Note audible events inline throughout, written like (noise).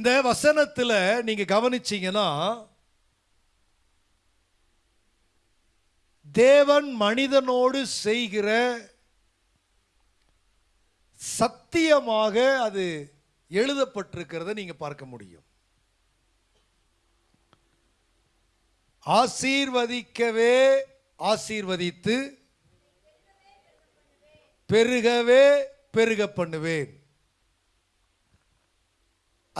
இந்த வசனத்துல நீங்க கவனிச்சீங்கன்னா தேவன் மனிதனோடு செய்கிற சத்தியமாக அது எழுதப்பட்டிருக்கிறத நீங்க பார்க்க முடியும். ஆசீர்வதிக்கவே ஆசீர்வதித்து பெருகவே பெருக பண்ணுவேன்.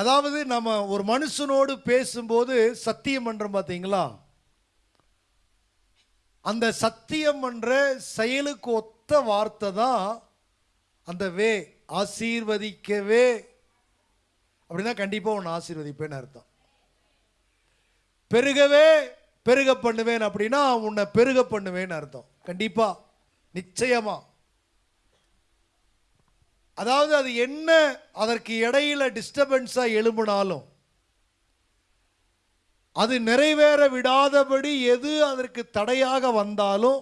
அதாவது நம்ம ஒரு மனுஷனோடு பேசும்போது சத்தியம் பண்ணுறோம் பார்த்தீங்களா அந்த சத்தியம் என்ற செயலுக்கு ஒத்த வார்த்தை தான் அந்த வே ஆசீர்வதிக்கவே. அப்படின்னா கண்டிப்பாக உன்னை ஆசீர்வதிப்பேன்னு அர்த்தம். பெருகவே பெருக பண்ணுவேன் அப்படின்னா உன்னை பெருக பண்ணுவேன்னு அர்த்தம். கண்டிப்பாக நிச்சயமாக அதாவது அது என்ன அதற்கு இடையில டிஸ்டர்பன்ஸாக எழும்பினாலும் அது நிறைவேற விடாதபடி எது அதற்கு தடையாக வந்தாலும்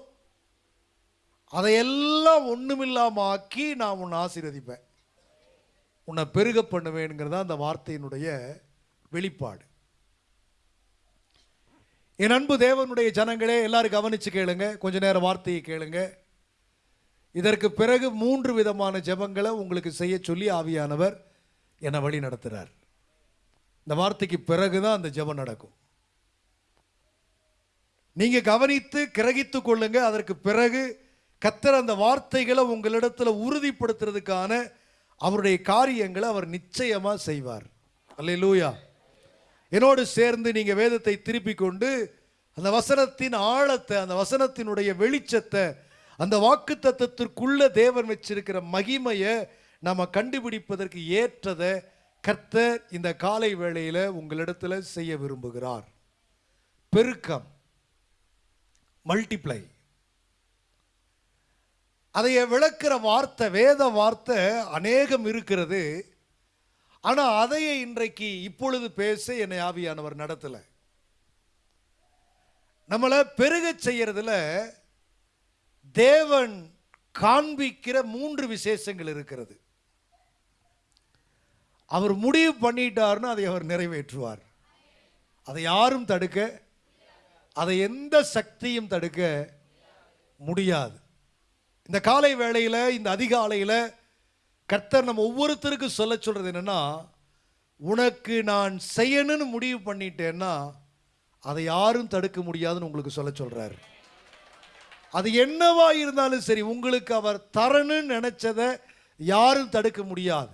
அதையெல்லாம் ஒண்ணுமில்லாம ஆக்கி நான் உன்னை ஆசீர்வதிப்பேன். உன்னை பெருக பண்ணுவேங்கிறதா அந்த வார்த்தையினுடைய வெளிப்பாடு. என் அன்பு தேவனுடைய ஜனங்களே எல்லாரும் கவனித்து கேளுங்க. கொஞ்ச நேரம் வார்த்தையை கேளுங்க. இதற்கு பிறகு மூன்று விதமான ஜெபங்களை உங்களுக்கு செய்ய சொல்லி ஆவியானவர் என்னை வழி நடத்துகிறார் இந்த வார்த்தைக்கு பிறகுதான் அந்த ஜெபம் நடக்கும். நீங்க கவனித்து கிரகித்து கொள்ளுங்க. அதற்கு பிறகு கத்தர் அந்த வார்த்தைகளை உங்களிடத்துல உறுதிப்படுத்துறதுக்கான அவருடைய காரியங்களை அவர் நிச்சயமா செய்வார். அல்லேலூயா. என்னோடு சேர்ந்து நீங்க வேதத்தை திருப்பி கொண்டு அந்த வசனத்தின் ஆழத்தை அந்த வசனத்தினுடைய வெளிச்சத்தை அந்த வாக்கு தத்துவத்திற்குள்ள தேவன் வச்சிருக்கிற மகிமையை நம்ம கண்டுபிடிப்பதற்கு ஏற்றதை கர்த்தர் இந்த காலை வேளையில் உங்களிடத்தில் செய்ய விரும்புகிறார். பெருக்கம். மல்டிப்ளை அதைய விளக்குற வார்த்தை வேத வார்த்தை அநேகம் இருக்கிறது. ஆனால் அதையே இன்றைக்கு இப்பொழுது பேச என்னை ஆவியானவர் நடத்தலை. நம்மளை பெருகச் செய்யறதுல தேவன் காண்பிக்கிற மூன்று விசேஷங்கள் இருக்கிறது. அவர் முடிவு பண்ணிட்டாருன்னு அதை அவர் நிறைவேற்றுவார். அதை யாரும் தடுக்க அதை எந்த சக்தியும் தடுக்க முடியாது. இந்த காலை வேளையில் இந்த அதிகாலையில் கர்த்தர் நம்ம ஒவ்வொருத்தருக்கும் சொல்ல சொல்கிறது என்னென்னா உனக்கு நான் செய்யணும்னு முடிவு பண்ணிட்டேன்னா அதை யாரும் தடுக்க முடியாதுன்னு உங்களுக்கு சொல்ல சொல்கிறாரு அது என்னவா இருந்தாலும் சரி உங்களுக்கு அவர் தரணும்னு நினைச்சதை யாரும் தடுக்க முடியாது.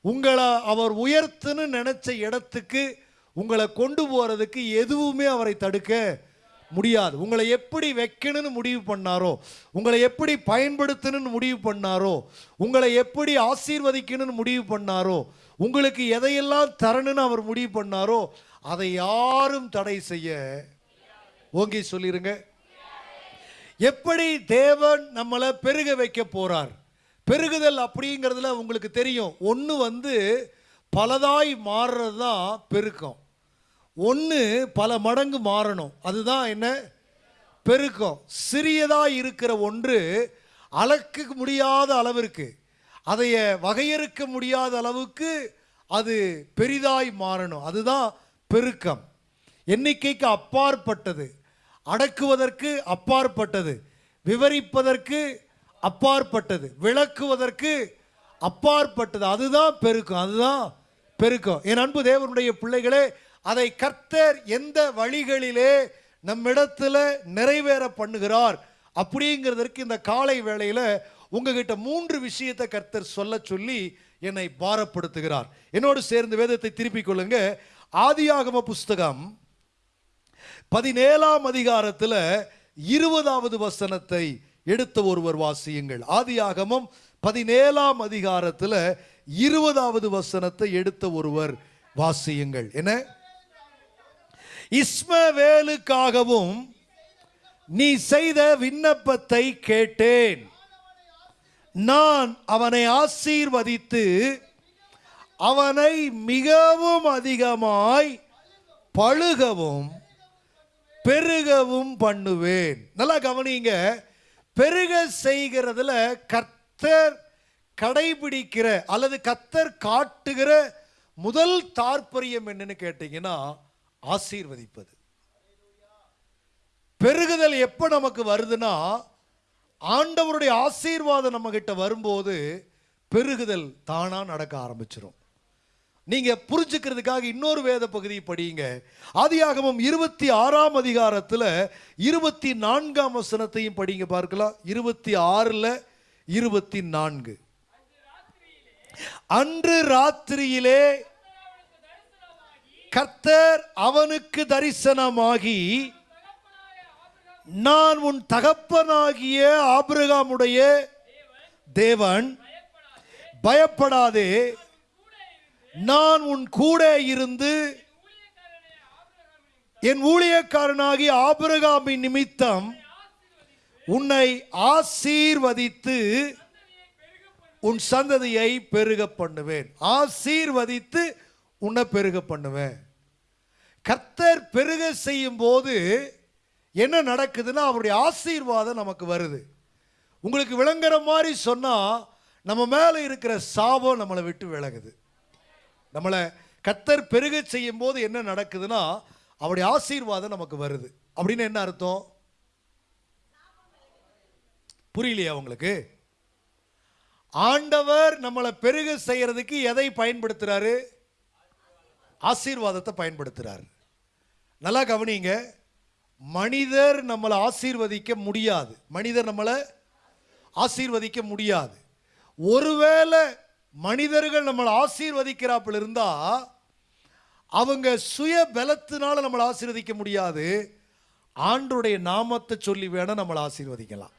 உங்களை அவர் உயர்த்துன்னு நினைச்ச இடத்துக்கு உங்களை கொண்டு போறதுக்கு எதுவுமே அவரை தடுக்க முடியாது. உங்களை எப்படி வைக்கணும்னு முடிவு பண்ணாரோ உங்களை எப்படி பயன்படுத்தணும்னு முடிவு பண்ணாரோ உங்களை எப்படி ஆசீர்வதிக்கணும்னு முடிவு பண்ணாரோ உங்களுக்கு எதையெல்லாம் தரணும்னு அவர் முடிவு பண்ணாரோ அதை யாரும் தடை செய்ய ஓங்கி சொல்லிருங்க. எப்படி தேவன் நம்மளை பெருக வைக்க போறார்? பெருகுதல் அப்படிங்கிறதுல உங்களுக்கு தெரியும். ஒன்று வந்து பலதாய் மாறுறது தான் பெருக்கம். ஒன்று பல மடங்கு மாறணும். அதுதான் என்ன? பெருக்கம். சிறியதாக இருக்கிற ஒன்று அளக்க முடியாத அளவிற்கு அதைய வகையறுக்க முடியாத அளவுக்கு அது பெரிதாய் மாறணும். அதுதான் பெருக்கம். எண்ணிக்கைக்கு அப்பாற்பட்டது. அடக்குவதற்கு அப்பாற்பட்டது விவரிப்பதற்கு அப்பாற்பட்டது விளக்குவதற்கு அப்பாற்பட்டது. அதுதான் பெருக்கம் அதுதான் பெருக்கம். என் அன்பு தேவனுடைய பிள்ளைகளே அதை கர்த்தர் எந்த வழிகளிலே நம்மிடத்துல நிறைவேற பண்ணுகிறார் அப்படிங்கிறதற்கு இந்த காலை வேளையில் உங்ககிட்ட மூன்று விஷயத்தை கர்த்தர் சொல்ல சொல்லி என்னை பாரப்படுத்துகிறார். என்னோடு சேர்ந்து வேதத்தை திருப்பிக் கொள்ளுங்க. ஆதியாகம புஸ்தகம் பதினேழாம் அதிகாரத்தில் இருபதாவது வசனத்தை எடுத்த ஒருவர் வாசியுங்கள். ஆதியாகமம் பதினேழாம் அதிகாரத்தில் இருபதாவது வசனத்தை எடுத்த ஒருவர் வாசியுங்கள். என்ன? இஸ்மவேலுக்காகவும் நீ செய்த விண்ணப்பத்தை கேட்டேன். நான் அவனை ஆசீர்வதித்து அவனை மிகவும் அதிகமாய் பழுகவும் பெருகவும் பண்ணுவேன். நல்லா கவனிங்க. பெருக செய்கிறதுல கர்த்தர் கடைபிடிக்கிற அல்லது கர்த்தர் காட்டுகிற முதல் தாற்பயம் என்னன்னு கேட்டீங்கன்னா ஆசீர்வதிப்பது. பெருகுதல் எப்போ நமக்கு வருதுன்னா ஆண்டவருடைய ஆசீர்வாதம் நம்ம கிட்ட வரும்போது பெருகுதல் தானா நடக்க ஆரம்பிச்சிடும் நீங்க புரிஞ்சுக்கிறதுக்காக இன்னொரு வேத பகுதியை படியுங்க. ஆதியாகமம் இருபத்தி ஆறாம் அதிகாரத்துல இருபத்தி நான்காம் வசனத்தையும் படிங்க பார்க்கலாம். இருபத்தி ஆறுல இருபத்தி நான்கு அன்று ராத்திரியிலே கர்த்தர் அவனுக்கு தரிசனமாகி நான் உன் தகப்பனாகிய ஆபிரகாமுடைய தேவன் பயப்படாதே. நான் உன் கூட இருந்து என் ஊழியக்காரனாகி ஆபிரகாமின் நிமித்தம் உன்னை ஆசீர்வதித்து உன் சந்ததியை பெருக பண்ணுவேன். ஆசீர்வதித்து உன்னை பெருக பண்ணுவேன். கர்த்தர் பெருக செய்யும் போது என்ன நடக்குதுன்னா அவருடைய ஆசீர்வாதம் நமக்கு வருது. உங்களுக்கு விளங்குற மாதிரி சொன்னால் நம்ம மேலே இருக்கிற சாபம் நம்மளை விட்டு விலகுது. நம்மளை கத்தர் பெருக செய்யும் போது என்ன நடக்குதுன்னா அவருடைய ஆசீர்வாதம் நமக்கு வருது. அப்படின்னு என்ன அர்த்தம்? புரியலையா உங்களுக்கு? ஆண்டவர் நம்மளை பெருக செய்யறதுக்கு எதை பயன்படுத்துறாரு? ஆசீர்வாதத்தை பயன்படுத்துறாரு. நல்லா கவனிங்க மனிதர் நம்மளை ஆசீர்வதிக்க முடியாது. மனிதர் நம்மளை ஆசீர்வதிக்க முடியாது. ஒருவேளை மனிதர்கள் நம்மளை ஆசீர்வதிக்கிறாப்புல இருந்தால் அவங்க சுய பலத்தினால நம்மளை ஆசீர்வதிக்க முடியாது. ஆண்டுடைய நாமத்தை சொல்லி வேணால் நம்மளை ஆசீர்வதிக்கலாம்.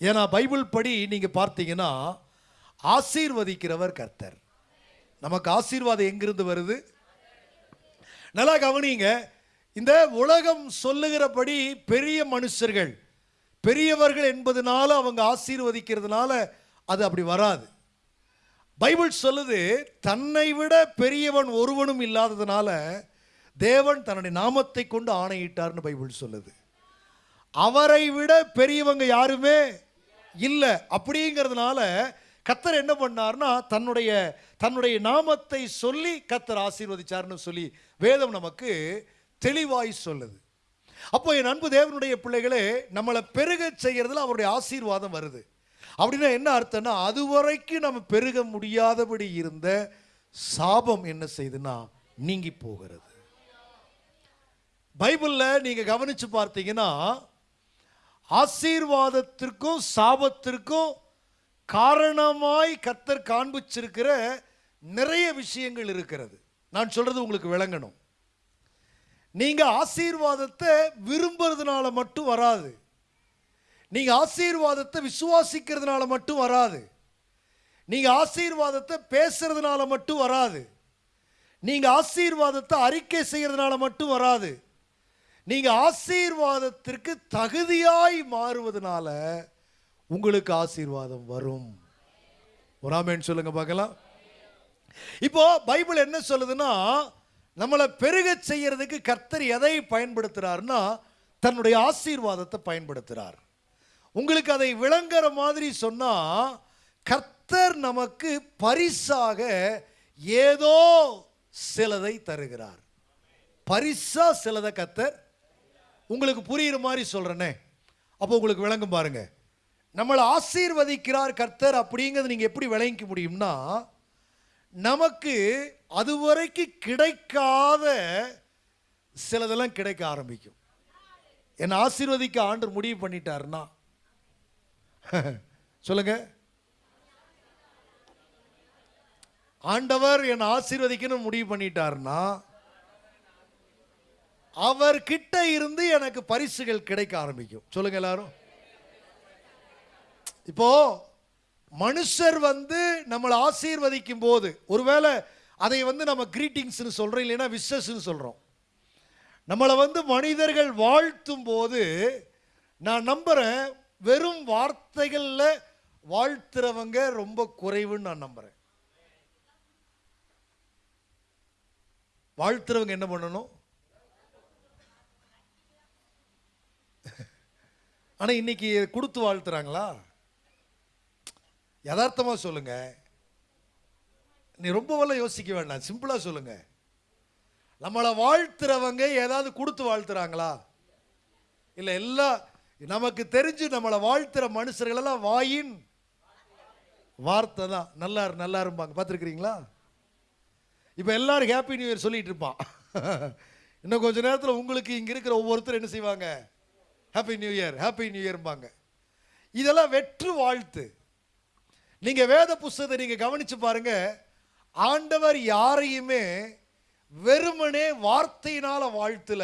ஏன்னா பைபிள் படி நீங்கள் பார்த்தீங்கன்னா ஆசீர்வதிக்கிறவர் கர்த்தர். நமக்கு ஆசீர்வாதம் எங்கிருந்து வருது? நல்லா கவனிங்க. இந்த உலகம் சொல்லுகிறபடி பெரிய மனுஷர்கள் பெரியவர்கள் என்பதனால அவங்க ஆசீர்வதிக்கிறதுனால அது அப்படி வராது. பைபிள் சொல்லுது தன்னை விட பெரியவன் ஒருவனும் இல்லாததுனால தேவன் தன்னுடைய நாமத்தை கொண்டு ஆணையிட்டார்னு பைபிள் சொல்லுது. அவரை விட பெரியவங்க யாருமே இல்லை. அப்படிங்கிறதுனால கத்தர் என்ன பண்ணார்னா தன்னுடைய தன்னுடைய நாமத்தை சொல்லி கத்தர் ஆசீர்வதிச்சார்னு சொல்லி வேதம் நமக்கு தெளிவாய் சொல்லுது. அப்போ என் அன்பு தேவனுடைய பிள்ளைகளே நம்மளை பெருக செய்கிறதுல அவருடைய ஆசீர்வாதம் வருது. அப்படின்னா என்ன அர்த்தம்னா அது வரைக்கும் நம்ம பெருக முடியாதபடி இருந்த சாபம் என்ன செய்யுதுன்னா நீங்கி போகிறது. பைபிளில் நீங்கள் கவனிச்சு பார்த்தீங்கன்னா ஆசீர்வாதத்திற்கும் சாபத்திற்கும் காரணமாய் கத்தர் காண்பிச்சிருக்கிற நிறைய விஷயங்கள் இருக்கிறது. நான் சொல்கிறது உங்களுக்கு விளங்கணும். நீங்கள் ஆசீர்வாதத்தை விரும்புறதுனால மட்டும் வராது. நீங்கள் ஆசீர்வாதத்தை விசுவாசிக்கிறதுனால மட்டும் வராது. நீங்கள் ஆசீர்வாதத்தை பேசுறதுனால மட்டும் வராது. நீங்கள் ஆசீர்வாதத்தை அறிக்கை செய்கிறதுனால மட்டும் வராது. நீங்கள் ஆசீர்வாதத்திற்கு தகுதியாய் மாறுவதனால உங்களுக்கு ஆசீர்வாதம் வரும். ஒரு ஆமேன்னு சொல்லுங்க பார்க்கலாம். இப்போ பைபிள் என்ன சொல்லுதுன்னா நம்மளை பெருக செய்யறதுக்கு கர்த்தர் எதை பயன்படுத்துறாருன்னா தன்னுடைய ஆசீர்வாதத்தை பயன்படுத்துறார். உங்களுக்கு அதை விளங்குற மாதிரி சொன்னால் கர்த்தர் நமக்கு பரிசாக ஏதோ சிலதை தருகிறார். பரிசா சிலதை கர்த்தர்? உங்களுக்கு புரியுற மாதிரி சொல்கிறேனே அப்போ உங்களுக்கு விளங்கும் பாருங்க. நம்மளை ஆசீர்வதிக்கிறார் கர்த்தர் அப்படிங்கிறது நீங்கள் எப்படி விளங்கிக்க முடியும்னா நமக்கு அதுவரைக்கும் கிடைக்காத சிலதெல்லாம் கிடைக்க ஆரம்பிக்கும். என்னை ஆசீர்வதிக்க ஆண்டு முடிவு பண்ணிட்டாருன்னா (laughs) சொல்லுங்க. ஆண்டவர் என்னை ஆசீர்வதிக்கணும் முடிவு பண்ணிட்டாருன்னா அவர் கிட்ட இருந்து எனக்கு பரிசுகள் கிடைக்க ஆரம்பிக்கும். சொல்லுங்க எல்லாரும். இப்போ மனுஷர் வந்து நம்மளை ஆசீர்வதிக்கும் போது ஒருவேளை அதை வந்து நம்ம கிரீட்டிங்ஸ்னு சொல்றோம் இல்லைன்னா விசஸ்ன்னு சொல்றோம். நம்மளை வந்து மனிதர்கள் வாழ்த்தும் போது நான் நம்புறேன் வெறும் வார்த்தைகளில் வாழ்த்துறவங்க ரொம்ப குறைவுன்னு நான் நம்புகிறேன் வாழ்த்துறவங்க என்ன பண்ணணும்? ஆனால் இன்னைக்கு கொடுத்து வாழ்த்துறாங்களா? யதார்த்தமாக சொல்லுங்க. நீ ரொம்பவெல்லாம் யோசிக்க வேண்டாம். சிம்பிளாக சொல்லுங்க. நம்மளை வாழ்த்துறவங்க ஏதாவது கொடுத்து வாழ்த்துறாங்களா? இல்லை எல்லாம் நமக்கு தெரிஞ்சு நம்மளை வாழ்த்துற மனுஷர்கள் எல்லாம் வாயின். வார்த்தை தான். நல்லா இரு நல்லா இருப்பாங்க பார்த்துருக்கிறீங்களா? இப்போ எல்லாரும் ஹாப்பி நியூ இயர் சொல்லிட்டு இருப்பான். (laughs) இன்னும் கொஞ்ச நேரத்தில் உங்களுக்கு இங்கே இருக்கிற ஒவ்வொருத்தரும் என்ன செய்வாங்க? Happy new year happy new இயர்பாங்க இதெல்லாம் வெற்று வாழ்த்து. நீங்கள் வேத புஸ்தகத்தை நீங்கள் கவனிச்சு பாருங்க. ஆண்டவர் யாரையுமே வெறுமனே வார்த்தையினால வாழ்த்துல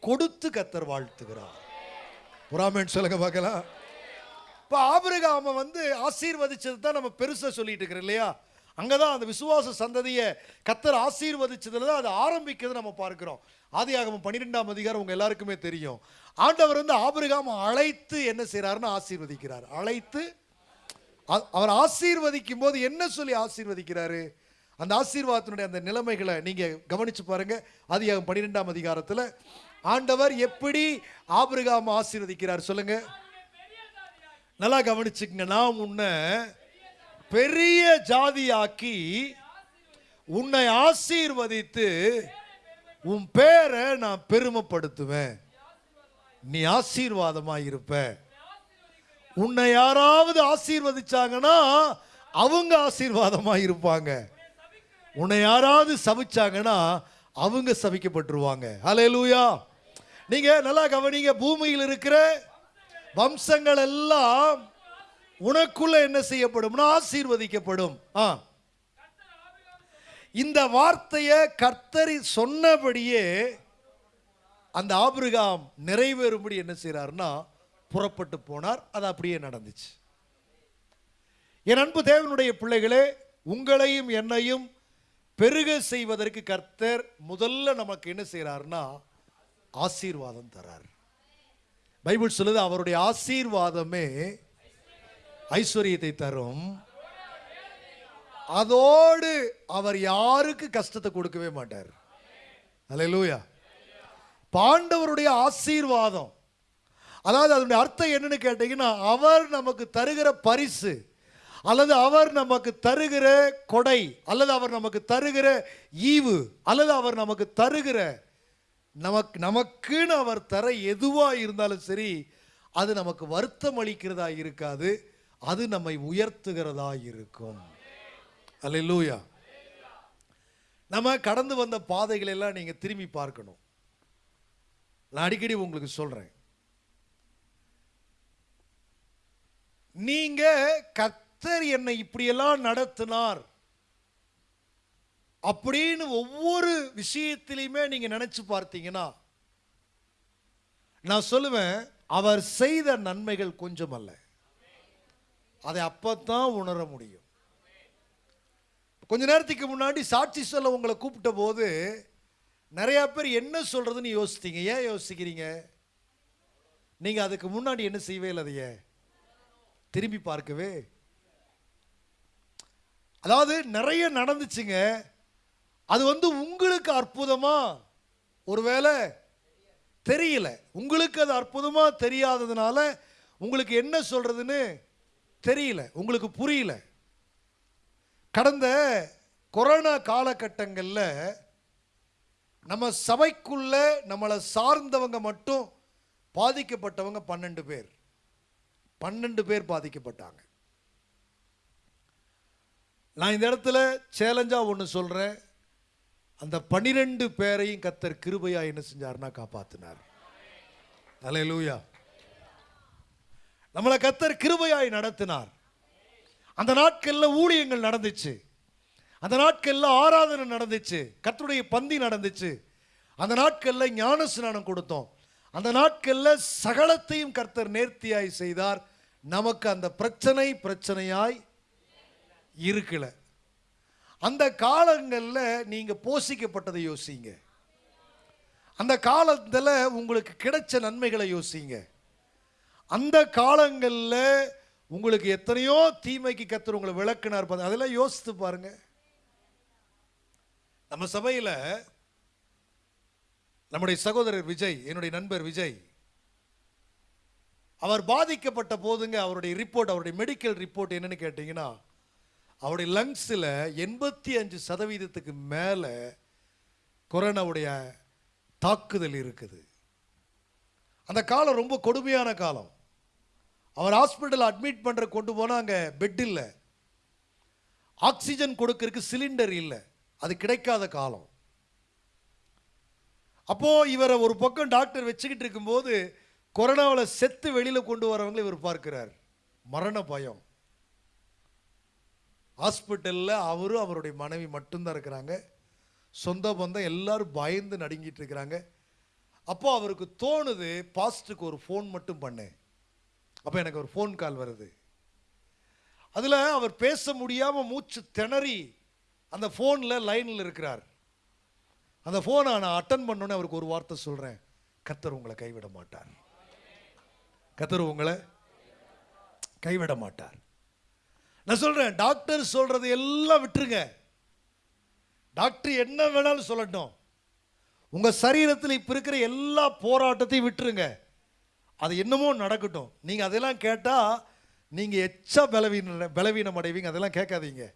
கொடுத்து கத்தர் வாழ்த்துகிறார். புறாமேன் சொல்லுங்க பார்க்கலாம். இப்போ ஆபிரகாம வந்து ஆசீர்வதிச்சது தான் நம்ம பெருசாக சொல்லிட்டு இருக்கிறோம் இல்லையா? அங்கே தான் அந்த விசுவாச சந்ததியை கத்தர் ஆசீர்வதிச்சதுல தான் அது ஆரம்பிக்கிறது நம்ம பார்க்குறோம். ஆதியாகமம் பன்னிரெண்டாம் அதிகாரம் உங்கள் எல்லாருக்குமே தெரியும். ஆண்டவர் வந்து ஆபிரகாம அழைத்து என்ன செய்கிறாருன்னு ஆசீர்வதிக்கிறார். அழைத்து அவர் ஆசீர்வதிக்கும் போது என்ன சொல்லி ஆசீர்வதிக்கிறாரு? அந்த ஆசீர்வாதத்தினுடைய அந்த நிலைமைகளை நீங்கள் கவனித்து பாருங்கள் ஆதியாகம் பன்னிரெண்டாம் அதிகாரத்தில் ஆண்டவர் எப்படி ஆபிரகாம் ஆசீர்வதிக்கிறார் சொல்லுங்க. நல்லா கவனிச்சுக்கங்க நான் உன்னை பெரிய ஜாதியாக்கி உன்னை ஆசீர்வதித்து உன் பேரை நான் பெருமைப்படுத்துவேன். நீ ஆசீர்வாதமா இருப்ப. உன்னை யாராவது ஆசீர்வதிச்சாங்கன்னா அவங்க ஆசீர்வாதமா இருப்பாங்க. உன்னை யாராவது சபிச்சாங்கன்னா அவங்க சபிக்கப்பட்டுருவாங்க. ஹalleluya. நீங்க நல்லா கவனிங்க பூமியில் இருக்கிற வம்சங்கள் எல்லாம் உனக்குள்ள என்ன செய்யப்படும்னா ஆசீர்வதிக்கப்படும். ஆ. இந்த வார்த்தையை கர்த்தரி சொன்னபடியே அந்த ஆபிரகாம் நிறைவேறும்படி என்ன செய்கிறாருன்னா புறப்பட்டு போனார். அது அப்படியே நடந்துச்சு. என் அன்பு தேவனுடைய பிள்ளைகளே உங்களையும் என்னையும் பெருக செய்வதற்கு கர்த்தர் முதல்ல நமக்கு என்ன செய்கிறாருன்னா ஆசீர்வாதம் தரார். பைபிள் சொல்லுது அவருடைய ஆசீர்வாதமே ஐஸ்வர்யத்தை தரும். அதோடு அவர் யாருக்கு கஷ்டத்தை கொடுக்கவே மாட்டார். அல்லேலூயா பாண்டவருடைய ஆசீர்வாதம். அதாவது அதனுடைய அர்த்தம் என்னன்னு கேட்டீங்கன்னா அவர் நமக்கு தருகிற பரிசு அல்லது அவர் நமக்கு தருகிற கொடை அல்லது அவர் நமக்கு தருகிற ஈவு அல்லது அவர் நமக்கு தருகிற நமக்கு நமக்குன்னு அவர் தர எதுவாக இருந்தாலும் சரி அது நமக்கு வருத்தம் அளிக்கிறதா இருக்காது அது நம்மை உயர்த்துகிறதா இருக்கும். அல்லேலூயா. நம்ம கடந்து வந்த பாதைகளெல்லாம் எல்லாம் திரும்பி பார்க்கணும். நான் அடிக்கடி உங்களுக்கு சொல்கிறேன் நீங்கள் கத்தர் என்னை இப்படியெல்லாம் நடத்தினார் அப்படின்னு ஒவ்வொரு விஷயத்திலையுமே நீங்க நினைச்சு பார்த்தீங்கன்னா நான் சொல்லுவேன் அவர் செய்த நன்மைகள் கொஞ்சம் அல்ல. அதை அப்பத்தான் உணர முடியும். கொஞ்ச நேரத்துக்கு முன்னாடி சாட்சி சொல்ல உங்களை கூப்பிட்ட போது நிறைய பேர் என்ன சொல்றதுன்னு யோசித்தீங்க ஏன் யோசிக்கிறீங்க? நீங்க அதுக்கு முன்னாடி என்ன செய்வே இல்லை அதைய? திரும்பி பார்க்கவே? அதாவது நிறைய நடந்துச்சுங்க. அது வந்து உங்களுக்கு அற்புதமா? ஒருவேளை தெரியல. உங்களுக்கு அது அற்புதமா தெரியாததுனால உங்களுக்கு என்ன சொல்றதுன்னு தெரியல. உங்களுக்கு புரியல. கடந்த கொரோனா காலகட்டங்களில் நம்ம சபைக்குள்ள நம்மளை சார்ந்தவங்க மட்டும் பாதிக்கப்பட்டவங்க பன்னெண்டு பேர். பன்னெண்டு பேர் பாதிக்கப்பட்டாங்க. நான் இந்த இடத்துல சேலஞ்சாக ஒன்று சொல்கிறேன் அந்த பன்னிரெண்டு பேரையும் கத்தர் கிருபையா என்ன செஞ்சார்னா காப்பாத்தினார். லூயா நம்மளை கத்தர் கிருபையாய் நடத்தினார். அந்த நாட்கள்ல ஊழியங்கள் நடந்துச்சு. அந்த நாட்கள்ல ஆராதனை நடந்துச்சு. கத்தருடைய பந்தி நடந்துச்சு. அந்த நாட்கள்ல ஞான ஸ்நானம் கொடுத்தோம். அந்த நாட்கள்ல சகலத்தையும் கர்த்தர் நேர்த்தியாய் செய்தார். நமக்கு அந்த பிரச்சனை பிரச்சனையாய் இருக்கலை. அந்த காலங்களில் நீங்கள் போஷிக்கப்பட்டதை யோசிங்க. அந்த காலத்தில் உங்களுக்கு கிடைச்ச நன்மைகளை யோசிங்க. அந்த காலங்களில் உங்களுக்கு எத்தனையோ தீமைக்கு கத்துற உங்களை விளக்குனார் பார்த்து அதெல்லாம் யோசித்து பாருங்க. நம்ம சபையில் நம்முடைய சகோதரர் விஜய் என்னுடைய நண்பர் விஜய் அவர் பாதிக்கப்பட்ட போதுங்க அவருடைய ரிப்போர்ட் அவருடைய மெடிக்கல் ரிப்போர்ட் என்னன்னு கேட்டிங்கன்னா அவருடைய லங்ஸில் எண்பத்தி அஞ்சு சதவீதத்துக்கு மேலே கொரோனாவுடைய தாக்குதல் இருக்குது. அந்த காலம் ரொம்ப கொடுமையான காலம். அவர் ஹாஸ்பிட்டல் அட்மிட் பண்ணுற கொண்டு போனால் அங்கே பெட் இல்லை. ஆக்சிஜன் கொடுக்கறதுக்கு சிலிண்டர் இல்லை. அது கிடைக்காத காலம். அப்போது இவரை ஒரு பக்கம் டாக்டர் வச்சுக்கிட்டு இருக்கும்போது கொரோனாவில் செத்து வெளியில் கொண்டு வரவங்களை இவர் பார்க்கிறார். மரண பயம். ஹாஸ்பிட்டலில் அவரும் அவருடைய மனைவி மட்டும்தான் இருக்கிறாங்க. சொந்த பந்தம் எல்லாரும் பயந்து நடுங்கிட்டு இருக்கிறாங்க. அப்போ அவருக்கு தோணுது பாஸ்ட்டுக்கு ஒரு ஃபோன் மட்டும் பண்ணேன் அப்போ எனக்கு ஒரு ஃபோன் கால் வருது. அதில் அவர் பேச முடியாமல் மூச்சு திணறி அந்த ஃபோனில் லைனில் இருக்கிறார். அந்த ஃபோனை நான் அட்டன் பண்ணோன்னே அவருக்கு ஒரு வார்த்தை சொல்கிறேன் கத்தர் உங்களை கைவிட மாட்டார். கத்தர் உங்களை கைவிட மாட்டார். நான் சொல்கிறேன் டாக்டர் சொல்கிறது எல்லாம் விட்டுருங்க. டாக்டர் என்ன வேணாலும் சொல்லட்டும். உங்கள் சரீரத்தில் இப்போ இருக்கிற எல்லா போராட்டத்தையும் விட்டுருங்க. அது என்னமோ நடக்கட்டும். நீங்கள் அதெல்லாம் கேட்டால் நீங்கள் எச்சா பலவீன பலவீனம் அடைவீங்க. அதெல்லாம் கேட்காதீங்க.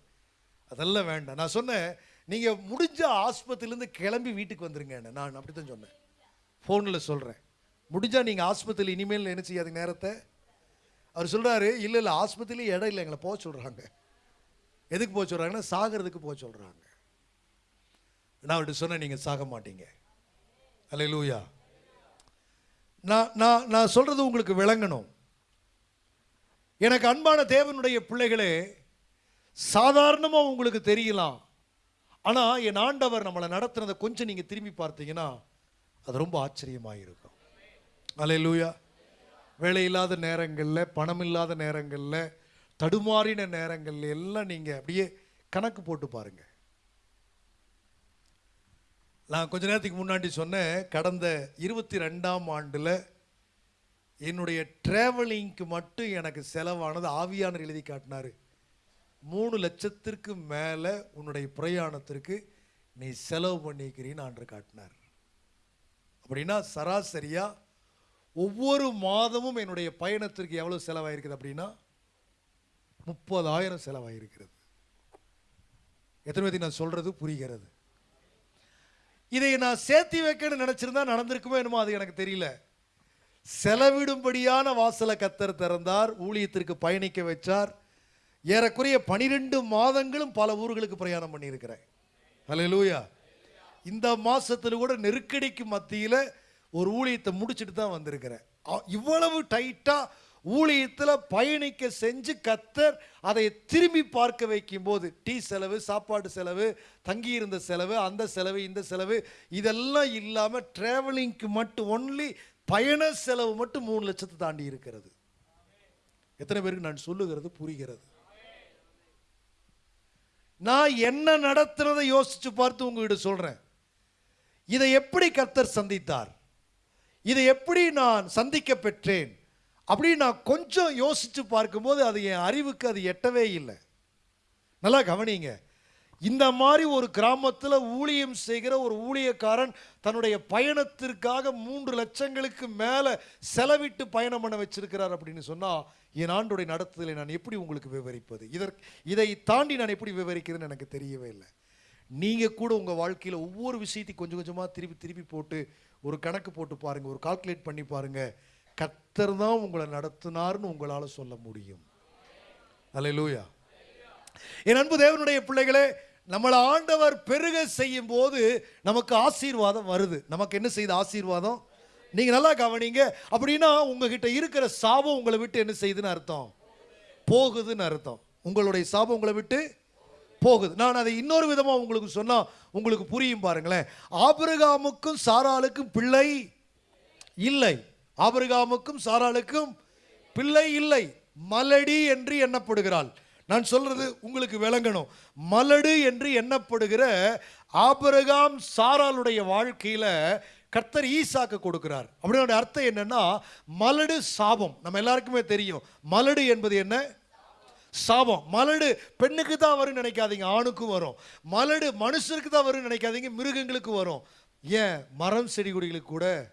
அதெல்லாம் வேண்டாம். நான் சொன்னேன் நீங்கள் முடிஞ்ச ஆஸ்பத்திரியிலேருந்து கிளம்பி வீட்டுக்கு வந்துருங்க. நான் அப்படி தான் சொன்னேன் ஃபோனில் சொல்கிறேன் முடிஞ்சால் நீங்கள் ஆஸ்பத்திரியில் இனிமேல் என்ன செய்யாதீங்க நேரத்தை? அவர் சொல்கிறாரு இல்லை இல்லை ஆஸ்பத்திரியில் இடம் இல்லை எங்களை போக சொல்கிறாங்க எதுக்கு போக சொல்கிறாங்கன்னா சாகிறதுக்கு போக சொல்கிறாங்க நான் அவர்கிட்ட சொன்னேன் நீங்கள் சாக மாட்டீங்க. அல்ல லூயா நான் நான் நான் சொல்கிறது உங்களுக்கு விளங்கணும். எனக்கு அன்பான தேவனுடைய பிள்ளைகளே சாதாரணமாக உங்களுக்கு தெரியலாம். ஆனால் என் ஆண்டவர் நம்மளை நடத்துனதை கொஞ்சம் நீங்கள் திரும்பி பார்த்தீங்கன்னா அது ரொம்ப ஆச்சரியமாக இருக்கும் அல்ல லூயா வேலை இல்லாத நேரங்களில் பணம் இல்லாத நேரங்களில் தடுமாறின நேரங்களில் எல்லாம் நீங்கள் அப்படியே கணக்கு போட்டு பாருங்கள் நான் கொஞ்ச நேரத்துக்கு முன்னாடி சொன்னேன் கடந்த இருபத்தி ரெண்டாம் ஆண்டில் என்னுடைய ட்ராவலிங்க்கு மட்டும் எனக்கு செலவானது ஆவியானர் எழுதி காட்டினார். மூணு லட்சத்திற்கு மேலே உன்னுடைய பிரயாணத்திற்கு நீ செலவு பண்ணிக்கிறீன்னு ஆண்டு காட்டினார். அப்படின்னா சராசரியாக ஒவ்வொரு மாதமும் என்னுடைய பயணத்திற்கு எவ்வளவு செலவாயிருக்குது அப்படின்னா முப்பதாயிரம் செலவாயிருக்கிறது. எத்தனை பேருக்கு நான் சொல்றது புரிகிறது? இதை நான் சேர்த்தி வைக்கணும்னு நினைச்சிருந்தா நடந்திருக்குமோ என்னமோ அது எனக்கு தெரியல. செலவிடும்படியான வாசலை கத்தர் திறந்தார் ஊழியத்திற்கு பயணிக்க வச்சார். ஏறக்குறைய பனிரெண்டு மாதங்களும் பல ஊர்களுக்கு பிரயாணம் பண்ணியிருக்கிறேன். ஹalleluya. இந்த மாதத்தில் கூட நெருக்கடிக்கு மத்தியில் ஒரு ஊழியத்தை முடிச்சுட்டு தான் வந்திருக்கிறேன். இவ்வளவு டைட்டாக ஊழியத்தில் பயணிக்க செஞ்சு கத்தர் அதை திரும்பி பார்க்க வைக்கும்போது டீ செலவு சாப்பாடு செலவு தங்கியிருந்த செலவு அந்த செலவு இந்த செலவு இதெல்லாம் இல்லாமல் ட்ராவலிங்க்கு மட்டும் ஒன்லி பயண செலவு மட்டும் மூணு லட்சத்தை தாண்டி இருக்கிறது. எத்தனை பேருக்கு நான் சொல்லுகிறது புரிகிறது. நான் என்ன நடத்துறதை யோசிச்சு பார்த்து உங்ககிட்ட சொல்றேன். இதை எப்படி கர்த்தர் சந்தித்தார்? இதை எப்படி நான் சந்திக்க பெற்றேன்? அப்படி நான் கொஞ்சம் யோசித்து பார்க்கும்போது அது என் அறிவுக்கு அது எட்டவே இல்லை. நல்லா கவனிங்க. இந்த மாதிரி ஒரு கிராமத்தில் ஊழியம் செய்கிற ஒரு ஊழியக்காரன் தன்னுடைய பயணத்திற்காக மூன்று லட்சங்களுக்கு மேலே செலவிட்டு பயணம் பண்ண வச்சிருக்கிறார் அப்படின்னு சொன்னால் என் ஆண்டுடைய நடத்துதலை நான் எப்படி உங்களுக்கு விவரிப்பது? இதற்கு இதை தாண்டி நான் எப்படி விவரிக்கிறதுன்னு எனக்கு தெரியவே இல்லை. நீங்கள் கூட உங்கள் வாழ்க்கையில் ஒவ்வொரு விஷயத்தையும் கொஞ்சம் கொஞ்சமாக திருப்பி திருப்பி போட்டு ஒரு கணக்கு போட்டு பாருங்கள் ஒரு கால்குலேட் பண்ணி பாருங்கள் கத்தர் தான் உங்களை நடத்தினார்னு உங்களால் சொல்ல முடியும். அல்லேலூயா என் அன்பு தேவனுடைய பிள்ளைகளே நம்மளை ஆண்டவர் பெருக செய்யும் போது நமக்கு ஆசீர்வாதம் வருது. நமக்கு என்ன செய்யுது ஆசீர்வாதம்? நீங்கள் நல்லா கவனிங்க. அப்படின்னா உங்ககிட்ட இருக்கிற சாபம் உங்களை விட்டு என்ன செய்யுதுன்னு அர்த்தம்? போகுதுன்னு அர்த்தம். உங்களுடைய சாபம் உங்களை விட்டு போகுது. நான் அதை இன்னொரு விதமாக உங்களுக்கு சொன்னால் உங்களுக்கு புரியும் பாருங்களேன். ஆபிரகாமுக்கும் சாராளுக்கும் பிள்ளை இல்லை. ஆபிரகாமுக்கும் சாராளுக்கும் பிள்ளை இல்லை. மலடி என்று எண்ணப்படுகிறாள். நான் சொல்றது உங்களுக்கு விளங்கணும். மலடு என்று எண்ணப்படுகிற ஆபரகாம் சாராளுடைய வாழ்க்கையில கர்த்தர் ஈசாக்கு கொடுக்கிறார். அப்படின்னு அர்த்தம் என்னன்னா மலடு சாபம். நம்ம எல்லாருக்குமே தெரியும். மலடு என்பது என்ன? சாபம். மலடு பெண்ணுக்கு தான் வரும்னு நினைக்காதீங்க ஆணுக்கும் வரும். மலடு மனுஷருக்கு தான் வரும்னு நினைக்காதீங்க மிருகங்களுக்கு வரும். ஏன்? மரம் செடி கொடிகளுக்கு கூட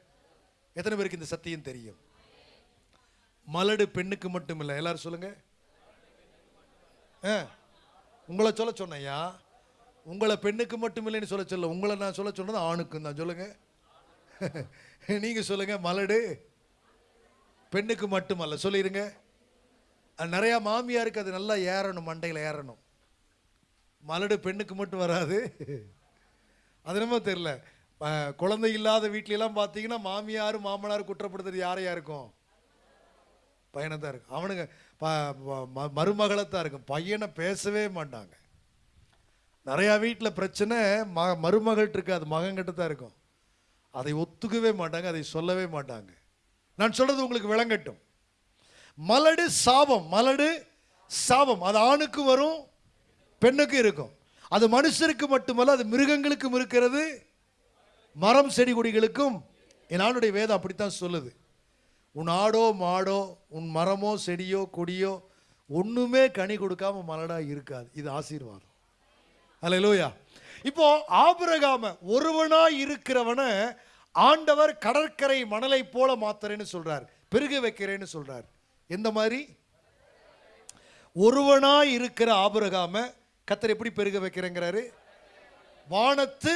எத்தனை பேருக்கு இந்த சத்தியம் தெரியும்? மலடு பெண்ணுக்கு மட்டும் இல்லை. எல்லாரும் சொல்லுங்க. ஆ, உங்களை சொல்ல சொன்னையா உங்களை பெண்ணுக்கு மட்டும் இல்லைன்னு சொல்ல சொல்ல உங்களை நான் சொல்ல சொன்னது ஆணுக்கும் தான். சொல்லுங்க. (laughs) நீங்க சொல்லுங்க மலடு பெண்ணுக்கு மட்டுமல்ல சொல்லிருங்க. நிறையா மாமியாருக்கு அது நல்லா ஏறணும் மண்டையில் ஏறணும். மலடு பெண்ணுக்கு மட்டும் வராது. அது என்னமோ தெரில குழந்தை இல்லாத வீட்லலாம் பார்த்தீங்கன்னா மாமியார் மாமனார் குற்றப்படுத்துறது யாரையா இருக்கும் பையனை தான் இருக்கும். அவனுங்க மருமகளை தான் இருக்கும். பையனை பேசவே மாட்டாங்க. நிறையா வீட்டில் பிரச்சனை ம மருமகள்கிட்ட இருக்காது மகன்கிட்ட தான் இருக்கும். அதை ஒத்துக்கவே மாட்டாங்க அதை சொல்லவே மாட்டாங்க. நான் சொல்கிறது உங்களுக்கு விளங்கட்டும். மலடு சாபம் மலடு சாபம். அது ஆணுக்கு வரும் பெண்ணுக்கு இருக்கும். அது மனுஷருக்கு மட்டுமல்ல அது மிருகங்களுக்கும் இருக்கிறது. மரம் செடி கொடிகளுக்கும். என் ஆணுடைய வேதம் அப்படித்தான் சொல்லுது. உன் ஆடோ மாடோ உன் மரமோ செடியோ கொடியோ ஒன்றுமே கனி கொடுக்காம மலடாக இருக்காது. இது ஆசீர்வாதம். அல்லேலூயா இப்போ ஆபிரகாம ஒருவனாக இருக்கிறவனை ஆண்டவர் கடற்கரை மணலை போல மாத்துறேன்னு சொல்றார். பெருக வைக்கிறேன்னு சொல்றார். எந்த மாதிரி? ஒருவனாய் இருக்கிற ஆபரகாம கத்தர் எப்படி பெருக வைக்கிறேங்கிறாரு? வானத்து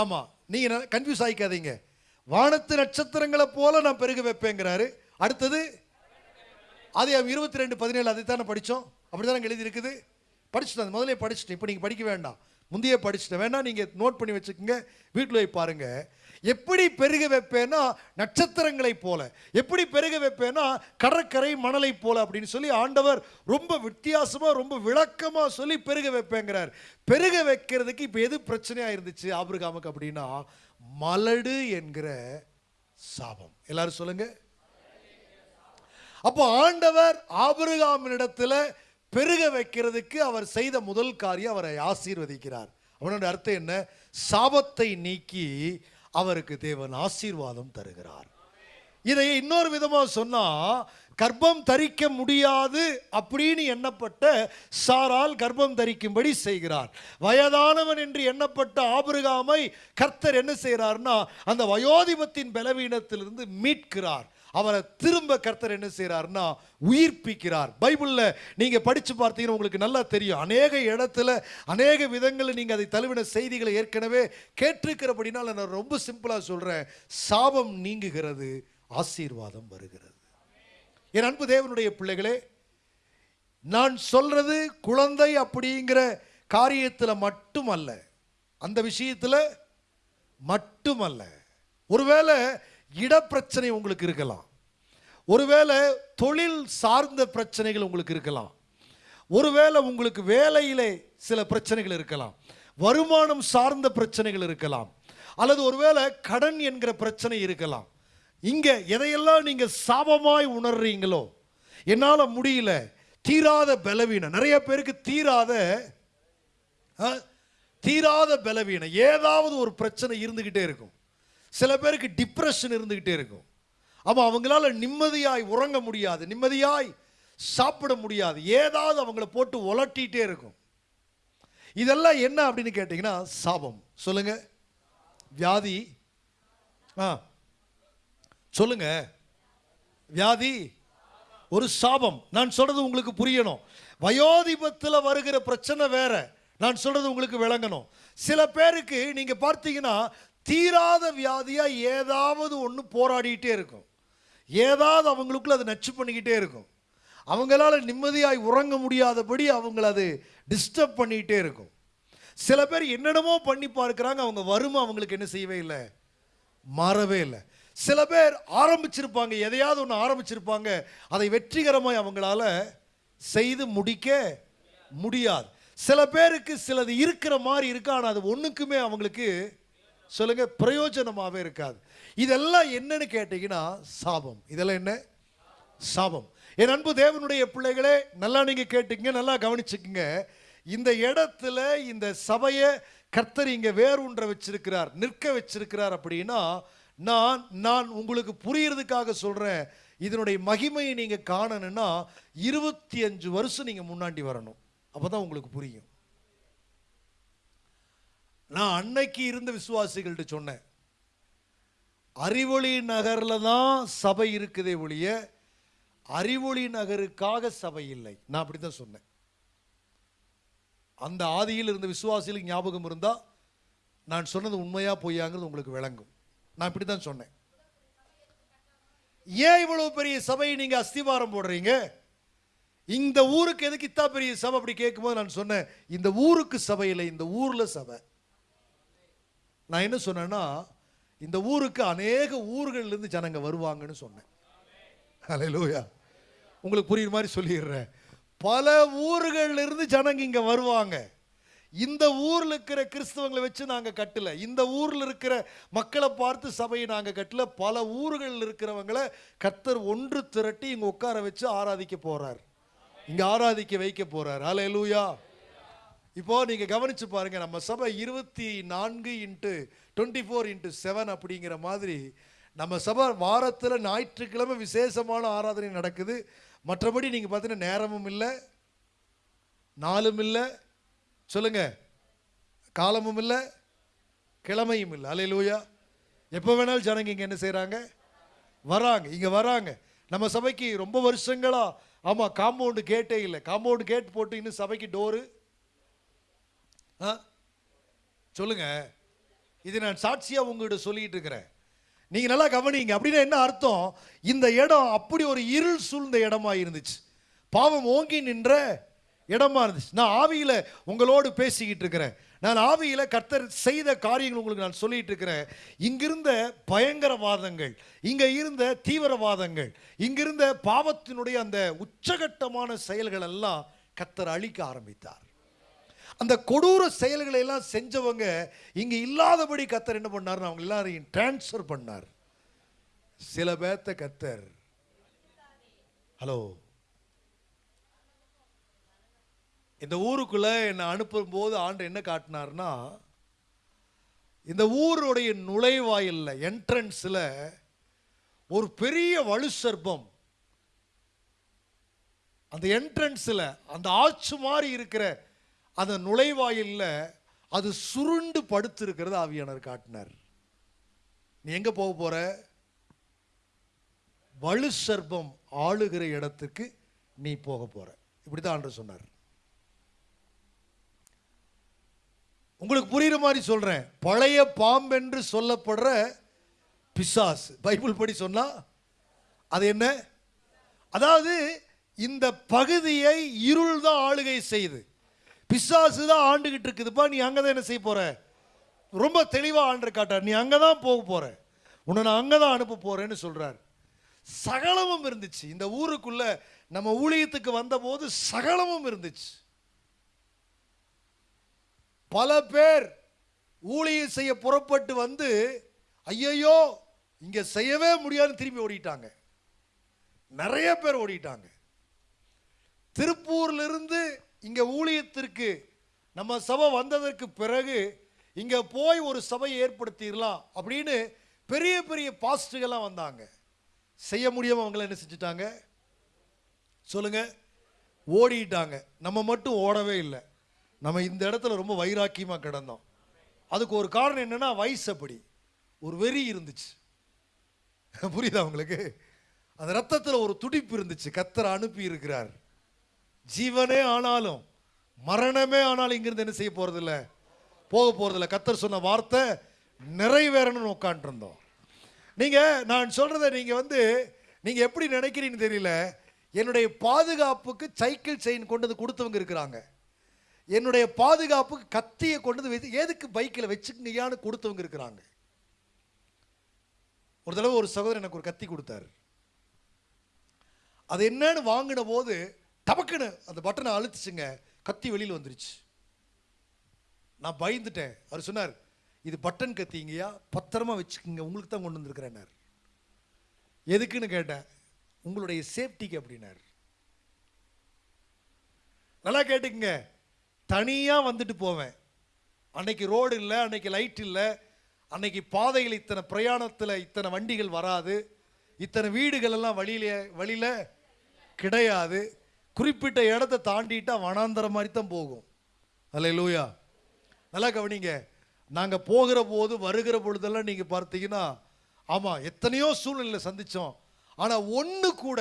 ஆமா நீங்க கன்ஃபியூஸ் ஆகிக்காதீங்க வானத்து நட்சத்திரங்களை போல நான் பெருக வைப்பேங்கிறாரு. அடுத்தது அது இருபத்தி ரெண்டு பதினேழு அதை தானே படித்தோம்? அப்படி தானே எழுதி இருக்குது படிச்சுட்டேன் அது முதல்ல படிச்சுட்டேன். இப்போ நீங்கள் படிக்க வேண்டாம். முந்தைய படிச்சுட்டேன். வேணா நீங்கள் நோட் பண்ணி வச்சுக்கோங்க. வீட்டில் போய் பாருங்கள் எப்படி பெருக வைப்பேன்னா நட்சத்திரங்களைப் போல. எப்படி பெருக வைப்பேன்னா கடற்கரை மணலை போல அப்படின்னு சொல்லி ஆண்டவர் ரொம்ப வித்தியாசமாக ரொம்ப விளக்கமாக சொல்லி பெருக வைப்பேங்கிறார். பெருக வைக்கிறதுக்கு இப்போ எது பிரச்சனையாக இருந்துச்சு ஆபிரகாமுக்கு அப்படின்னா மலடு என்கிற சாபம். எல்லாரும் சொல்லுங்க. அப்போ ஆண்டவர் ஆபிரகாமினிடத்தில் பெருக வைக்கிறதுக்கு அவர் செய்த முதல் காரியம் அவரை ஆசீர்வதிக்கிறார். அவனோட அர்த்தம் என்ன? சாபத்தை நீக்கி அவருக்கு தேவன் ஆசீர்வாதம் தருகிறார். இதை இன்னொரு விதமாக சொன்னால் கர்ப்பம் தரிக்க முடியாது அப்படின்னு எண்ணப்பட்ட சாரால் கர்ப்பம் தரிக்கும்படி செய்கிறார். வயதானவன் என்று எண்ணப்பட்ட ஆபிரகாமை கர்த்தர் என்ன செய்கிறார்னா அந்த வயோதிபத்தின் பலவீனத்திலிருந்து மீட்கிறார். அவரை திரும்ப கர்த்தர் என்ன செய்கிறார்னா உயிர்ப்பிக்கிறார். பைபிளில் நீங்கள் படித்து பார்த்தீங்கன்னா உங்களுக்கு நல்லா தெரியும். அநேக இடத்துல அநேக விதங்களில் நீங்கள் அதை தழுவின செய்திகளை ஏற்கனவே கேட்டிருக்கிறபடினால் நான் ரொம்ப சிம்பிளாக சொல்கிறேன் சாபம் நீங்குகிறது ஆசீர்வாதம் வருகிறது. என் அன்பு தேவனுடைய பிள்ளைகளே நான் சொல்கிறது குழந்தை அப்படிங்கிற காரியத்தில் மட்டுமல்ல. அந்த விஷயத்தில் மட்டுமல்ல. ஒருவேளை இடப்பிரச்சனை உங்களுக்கு இருக்கலாம். ஒருவேளை தொழில் சார்ந்த பிரச்சனைகள் உங்களுக்கு இருக்கலாம். ஒருவேளை உங்களுக்கு வேலையிலே சில பிரச்சனைகள் இருக்கலாம். வருமானம் சார்ந்த பிரச்சனைகள் இருக்கலாம். அல்லது ஒருவேளை கடன் என்கிற பிரச்சனை இருக்கலாம். இங்கே எதையெல்லாம் நீங்கள் சாபமாய் உணர்றீங்களோ என்னால் முடியல தீராத பலவீனம். நிறைய பேருக்கு தீராத ஆ, தீராத பலவீனம். ஏதாவது ஒரு பிரச்சனை இருந்துக்கிட்டே இருக்கும். சில பேருக்கு டிப்ரெஷன் இருந்துக்கிட்டே இருக்கும். ஆமாம் அவங்களால நிம்மதியாய் உறங்க முடியாது நிம்மதியாய் சாப்பிட முடியாது ஏதாவது அவங்கள போட்டு உலட்டிகிட்டே இருக்கும். இதெல்லாம் என்ன அப்படின்னு கேட்டிங்கன்னா சாபம். சொல்லுங்க. வியாதி. ஆ சொல்லுங்க. வியாதி ஒரு சாபம். நான் சொல்றது உங்களுக்கு புரியணும். வயோதிபத்தில் வருகிற பிரச்சனை வேற. நான் சொல்றது உங்களுக்கு விளங்கணும். சில பேருக்கு நீங்க பார்த்தீங்கன்னா தீராத வியாதியாக ஏதாவது ஒன்று போராடிக்கிட்டே இருக்கும். ஏதாவது அவங்களுக்குள்ள அது நச்சு பண்ணிக்கிட்டே இருக்கும். அவங்களால நிம்மதியாய் உறங்க முடியாதபடி அவங்கள அது டிஸ்டர்ப் பண்ணிக்கிட்டே இருக்கும். சில பேர் என்னென்னமோ பண்ணி பார்க்குறாங்க அவங்க வறுமை அவங்களுக்கு என்ன செய்யவே இல்லை? மாறவே இல்லை. சில பேர் ஆரம்பிச்சிருப்பாங்க எதையாவது ஒன்று ஆரம்பிச்சிருப்பாங்க அதை வெற்றிகரமாக அவங்களால செய்து முடிக்க முடியாது. சில பேருக்கு சிலது இருக்கிற மாதிரி இருக்கு ஆனால் அது ஒன்றுக்குமே அவங்களுக்கு சொல்லுங்க பிரயோஜனமாகவே இருக்காது. இதெல்லாம் என்னன்னு கேட்டீங்கன்னா சாபம். இதெல்லாம் என்ன? சாபம். என் அன்பு தேவனுடைய பிள்ளைகளே நல்லா நீங்க கேட்டுக்கங்க நல்லா கவனிச்சுக்குங்க. இந்த இடத்துல இந்த சபையை கர்த்தர் இங்க வேரூன்ற வச்சிருக்கிறார் நிற்க வச்சிருக்கிறார் அப்படின்னா நான் நான் உங்களுக்கு புரியறதுக்காக சொல்றேன். இதனுடைய மகிமையை நீங்க காணணும்னா இருபத்தி அஞ்சு வருஷம் நீங்க முன்னாடி வரணும். அப்பதான் உங்களுக்கு புரியும். நான் அன்னைக்கு இருந்த விசுவாசிகள்கிட்ட சொன்னேன். அறிவொளி நகரில் தான் சபை இருக்குதே ஒழிய அறிவொளி நகருக்காக சபை இல்லை. நான் அப்படி தான் சொன்னேன். அந்த ஆதியில் இருந்த விசுவாசிகளுக்கு ஞாபகம் இருந்தால் நான் சொன்னது உண்மையாக பொய்யாங்கிறது உங்களுக்கு விளங்கும். நான் இப்படி தான் சொன்னேன். ஏன் இவ்வளோ பெரிய சபையை நீங்கள் அஸ்திவாரம் போடுறீங்க? இந்த ஊருக்கு எதுக்கு இத்தா பெரிய சபை அப்படி கேட்கும்போது நான் சொன்னேன் இந்த ஊருக்கு சபை இல்லை இந்த ஊரில் சபை. நான் என்ன சொன்னேன்னா இந்த ஊருக்கு அநேக ஊர்களிலிருந்து ஜனங்க வருவாங்கன்னு சொன்னேன். ஹalleluya. உங்களுக்கு புரியுற மாதிரி சொல்லிடுறேன். பல ஊர்கள்ல இருந்து ஜனங்க இங்கே வருவாங்க. இந்த ஊரில் இருக்கிற கிறிஸ்தவங்களை வச்சு நாங்கள் கட்டலை. இந்த ஊரில் இருக்கிற மக்களை பார்த்து சபையை நாங்கள் கட்டல. பல ஊர்களில் இருக்கிறவங்களை கர்த்தர் ஒன்று திரட்டி இங்கே உட்கார வச்சு ஆராதிக்க போகிறார் இங்கே ஆராதிக்க வைக்க போகிறார் போறார். லூயா இப்போது நீங்கள் கவனிச்சு பாருங்கள் நம்ம சபை இருபத்தி நான்கு into twenty four into seven அப்படிங்கிற மாதிரி நம்ம சபை வாரத்தில் ஞாயிற்றுக்கிழமை விசேஷமான ஆராதனை நடக்குது. மற்றபடி நீங்கள் பார்த்தீங்கன்னா நேரமும் இல்லை நாளும் இல்லை சொல்லுங்கள் காலமும் இல்லை கிழமையும் இல்லை. அலையிலூயா எப்போ வேணாலும் ஜனங்க இங்கே என்ன செய்கிறாங்க வராங்க இங்கே வராங்க. நம்ம சபைக்கு ரொம்ப வருஷங்களாக ஆமாம் காம்பவுண்டு கேட்டே இல்லை. காம்பவுண்டு கேட் போட்டு இன்னும் சபைக்கு டோரு சொல்லுங்க. இது நான் சாட்சியாக உங்ககிட்ட சொல்லிட்டு இருக்கிறேன். நீங்க நல்லா கவனிங்க. அப்படின்னா என்ன அர்த்தம்? இந்த இடம் அப்படி ஒரு இருள் சூழ்ந்த இடமா இருந்துச்சு. பாவம் ஓங்கி நின்ற இடமா இருந்துச்சு. நான் ஆவியில் உங்களோடு பேசிக்கிட்டு இருக்கிறேன். நான் ஆவியில் கர்த்தர் செய்த காரியங்கள் உங்களுக்கு நான் சொல்லிட்டு இருக்கிறேன். இங்கிருந்த பயங்கரவாதங்கள் இங்கே இருந்த தீவிரவாதங்கள் இங்கிருந்த பாவத்தினுடைய அந்த உச்சகட்டமான செயல்கள் எல்லாம் கர்த்தர் அழிக்க ஆரம்பித்தார். அந்த கொடூர செயல்களை எல்லாம் செஞ்சவங்க இங்க இல்லாதபடி கத்தர் என்ன பண்ணார் அவங்க எல்லாரையும் டிரான்ஸ்ஃபர் பண்ணார். சில பேர்த்த கத்தர். ஹலோ இந்த ஊருக்குள்ள என்னை அனுப்பும் போது ஆண்டு என்ன காட்டினார்னா இந்த ஊருடைய நுழைவாயில்ல என்ட்ரன்ஸில் ஒரு பெரிய வலு சர்ப்பம். அந்த என்ட்ரன்ஸில் அந்த ஆச்சு மாதிரி இருக்கிற அந்த நுழைவாயில்ல அது சுருண்டு படுத்திருக்கிறது ஆவியானர் காட்டினார். நீ எங்க போக போற? வலு சர்பம் ஆளுகிற இடத்துக்கு நீ போக போற. இப்படிதான் ஆண்டு சொன்னார். உங்களுக்கு புரியுற மாதிரி சொல்றேன். பழைய பாம்பென்று சொல்லப்படுற பிசாஸ் பைபிள் படி சொன்னா அது என்ன? அதாவது இந்த பகுதியை இருள் தான் ஆளுகை செய்யுது பிசாசு தான் ஆண்டுகிட்டு இருக்குதுப்பா நீ அங்கே தான் என்ன செய்ய போகிற ரொம்ப தெளிவாக ஆண்டு காட்டார் நீ அங்கே தான் போக போகிற உன்னை நான் அங்கே தான் அனுப்ப போகிறேன்னு சொல்கிறார் சகலமும் இருந்துச்சு. இந்த ஊருக்குள்ள நம்ம ஊழியத்துக்கு வந்தபோது சகலமும் இருந்துச்சு. பல பேர் ஊழியம் செய்ய புறப்பட்டு வந்து ஐயையோ இங்கே செய்யவே முடியாதுன்னு திரும்பி ஓடிட்டாங்க. நிறைய பேர் ஓடிட்டாங்க. திருப்பூர்லேருந்து இங்கே ஊழியத்திற்கு நம்ம சபை வந்ததற்கு பிறகு இங்கே போய் ஒரு சபையை ஏற்படுத்திடலாம் அப்படின்னு பெரிய பெரிய பாஸ்டுகள்லாம் வந்தாங்க. செய்ய முடியாமல் அவங்கள என்ன செஞ்சுட்டாங்க? சொல்லுங்க. ஓடிட்டாங்க. நம்ம மட்டும் ஓடவே இல்லை. நம்ம இந்த இடத்துல ரொம்ப வைராக்கியமாக கிடந்தோம். அதுக்கு ஒரு காரணம் என்னன்னா வயசு அப்படி. ஒரு வெறி இருந்துச்சு. புரியுதா உங்களுக்கு? அந்த ரத்தத்தில் ஒரு துடிப்பு இருந்துச்சு. கத்தரை அனுப்பி இருக்கிறார் ஜீவனே ஆனாலும் மரணமே ஆனாலும் இங்கிருந்து என்ன செய்ய போகிறதில்ல போக போகிறதில்ல கத்தர் சொன்ன வார்த்தை நிறைவேறணும்னு உட்காந்துருந்தோம் நீங்கள் நான் சொல்கிறத நீங்கள் வந்து நீங்கள் எப்படி நினைக்கிறீன்னு தெரியல. என்னுடைய பாதுகாப்புக்கு சைக்கிள் செயின் கொண்டு வந்து கொடுத்தவங்க இருக்கிறாங்க. என்னுடைய பாதுகாப்புக்கு கத்தியை கொண்டு வந்து எதுக்கு பைக்கில் வச்சுக்கியான்னு கொடுத்தவங்க இருக்கிறாங்க. ஒரு தடவை ஒரு சகோதரர் எனக்கு ஒரு கத்தி கொடுத்தாரு. அது என்னன்னு வாங்கின போது டபக்குன்னு அந்த பட்டனை அழுத்துச்சுங்க கத்தி வெளியில் வந்துருச்சு. நான் பயந்துட்டேன். அவர் சொன்னார் இது பட்டன் கத்திங்கய்யா பத்திரமா வச்சுக்கோங்க உங்களுக்கு தான் கொண்டு வந்திருக்கிறேன்னார். எதுக்குன்னு கேட்டேன் உங்களுடைய சேஃப்டிக்கு அப்படின்னார். நல்லா கேட்டுக்குங்க தனியாக வந்துட்டு போவேன். அன்னைக்கு ரோடு இல்லை அன்னைக்கு லைட் இல்லை அன்னைக்கு பாதையில் இத்தனை பிரயாணத்தில் இத்தனை வண்டிகள் வராது இத்தனை வீடுகள் எல்லாம் வழியில வழியில் கிடையாது. குறிப்பிட்ட இடத்த தாண்டிட்டா வனாந்தர மாதிரி தான் போகும். அல்ல லூயா நல்லா கவனிங்க. நாங்கள் போகிற போது வருகிற பொழுதெல்லாம் நீங்கள் பார்த்தீங்கன்னா ஆமாம் எத்தனையோ சூழ்நிலை சந்தித்தோம் ஆனால் ஒன்று கூட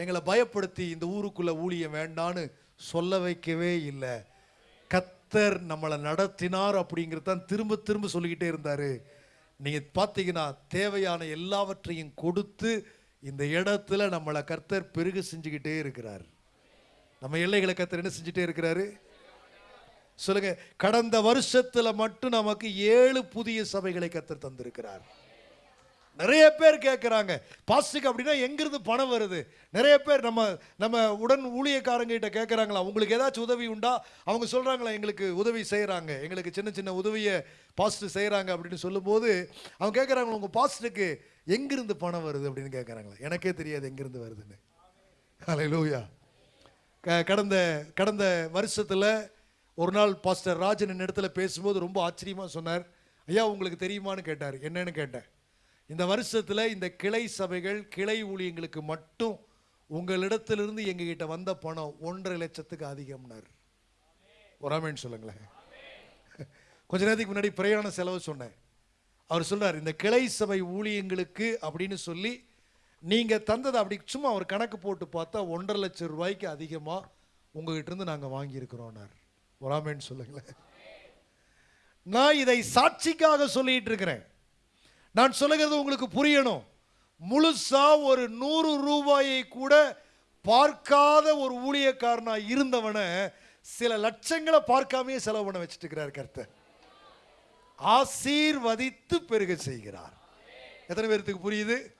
எங்களை பயப்படுத்தி இந்த ஊருக்குள்ளே ஊழியம் வேண்டான்னு சொல்ல வைக்கவே இல்லை. கத்தர் நம்மளை நடத்தினார் அப்படிங்கிறது தான் திரும்ப திரும்ப சொல்லிக்கிட்டே இருந்தார். நீங்கள் பார்த்தீங்கன்னா தேவையான எல்லாவற்றையும் கொடுத்து இந்த இடத்துல நம்மளை கர்த்தர் பெருக செஞ்சுக்கிட்டே இருக்கிறார். நம்ம எல்லைகளை கத்தர் என்ன செஞ்சுட்டே இருக்கிறாரு? சொல்லுங்க கடந்த வருஷத்துல மட்டும் நமக்கு ஏழு புதிய சபைகளை கத்தர் தந்திருக்கிறார். நிறைய பேர் கேட்குறாங்க பாஸ்டுக்கு அப்படின்னா எங்கிருந்து பணம் வருது? நிறைய பேர் நம்ம நம்ம உடன் ஊழியக்காரங்கிட்ட கேட்குறாங்களா உங்களுக்கு ஏதாச்சும் உதவி உண்டா? அவங்க சொல்கிறாங்களா எங்களுக்கு உதவி செய்கிறாங்க எங்களுக்கு சின்ன சின்ன உதவியை பாஸ்ட்டு செய்கிறாங்க அப்படின்னு சொல்லும்போது அவங்க கேட்குறாங்களா உங்கள் பாஸ்ட்டுக்கு எங்கிருந்து பணம் வருது? அப்படின்னு கேட்குறாங்களா எனக்கே தெரியாது எங்கிருந்து வருதுன்னு. ஹalleluya. க கடந்த கடந்த வருஷத்தில் ஒரு நாள் பாஸ்டர் ராஜன் இடத்துல பேசும்போது ரொம்ப ஆச்சரியமாக சொன்னார். ஐயா உங்களுக்கு தெரியுமான்னு கேட்டார். என்னன்னு கேட்டேன். இந்த வருஷத்தில் இந்த கிளை சபைகள் கிளை ஊழியங்களுக்கு மட்டும் உங்களிடத்திலிருந்து எங்ககிட்ட வந்த பணம் ஒன்றரை லட்சத்துக்கு அதிகம்னார். ஒராமேன்னு சொல்லுங்களேன். கொஞ்ச நேரத்துக்கு முன்னாடி பிரயாண செலவு சொன்னேன். அவர் சொல்றார் இந்த கிளை சபை ஊழியங்களுக்கு அப்படின்னு சொல்லி நீங்க தந்ததை அப்படி சும்மா ஒரு கணக்கு போட்டு பார்த்தா ஒன்றரை லட்சம் ரூபாய்க்கு அதிகமா உங்ககிட்ட இருந்து நாங்க வாங்கியிருக்கிறோம்னார் ஒராமேன்னு சொல்லுங்களேன். நான் இதை சாட்சிக்காக சொல்லிட்டு இருக்கிறேன். நான் சொல்லுகிறது உங்களுக்கு புரியணும். முழுசா ஒரு நூறு ரூபாயை கூட பார்க்காத ஒரு ஊழியக்காரனா இருந்தவனை சில லட்சங்களை பார்க்காமயே செலவு பண்ண வச்சுட்டு இருக்கிறார் கர்த்தர். ஆசீர்வதித்து பெருக செய்கிறார். எத்தனை பேர்த்துக்கு புரியுது?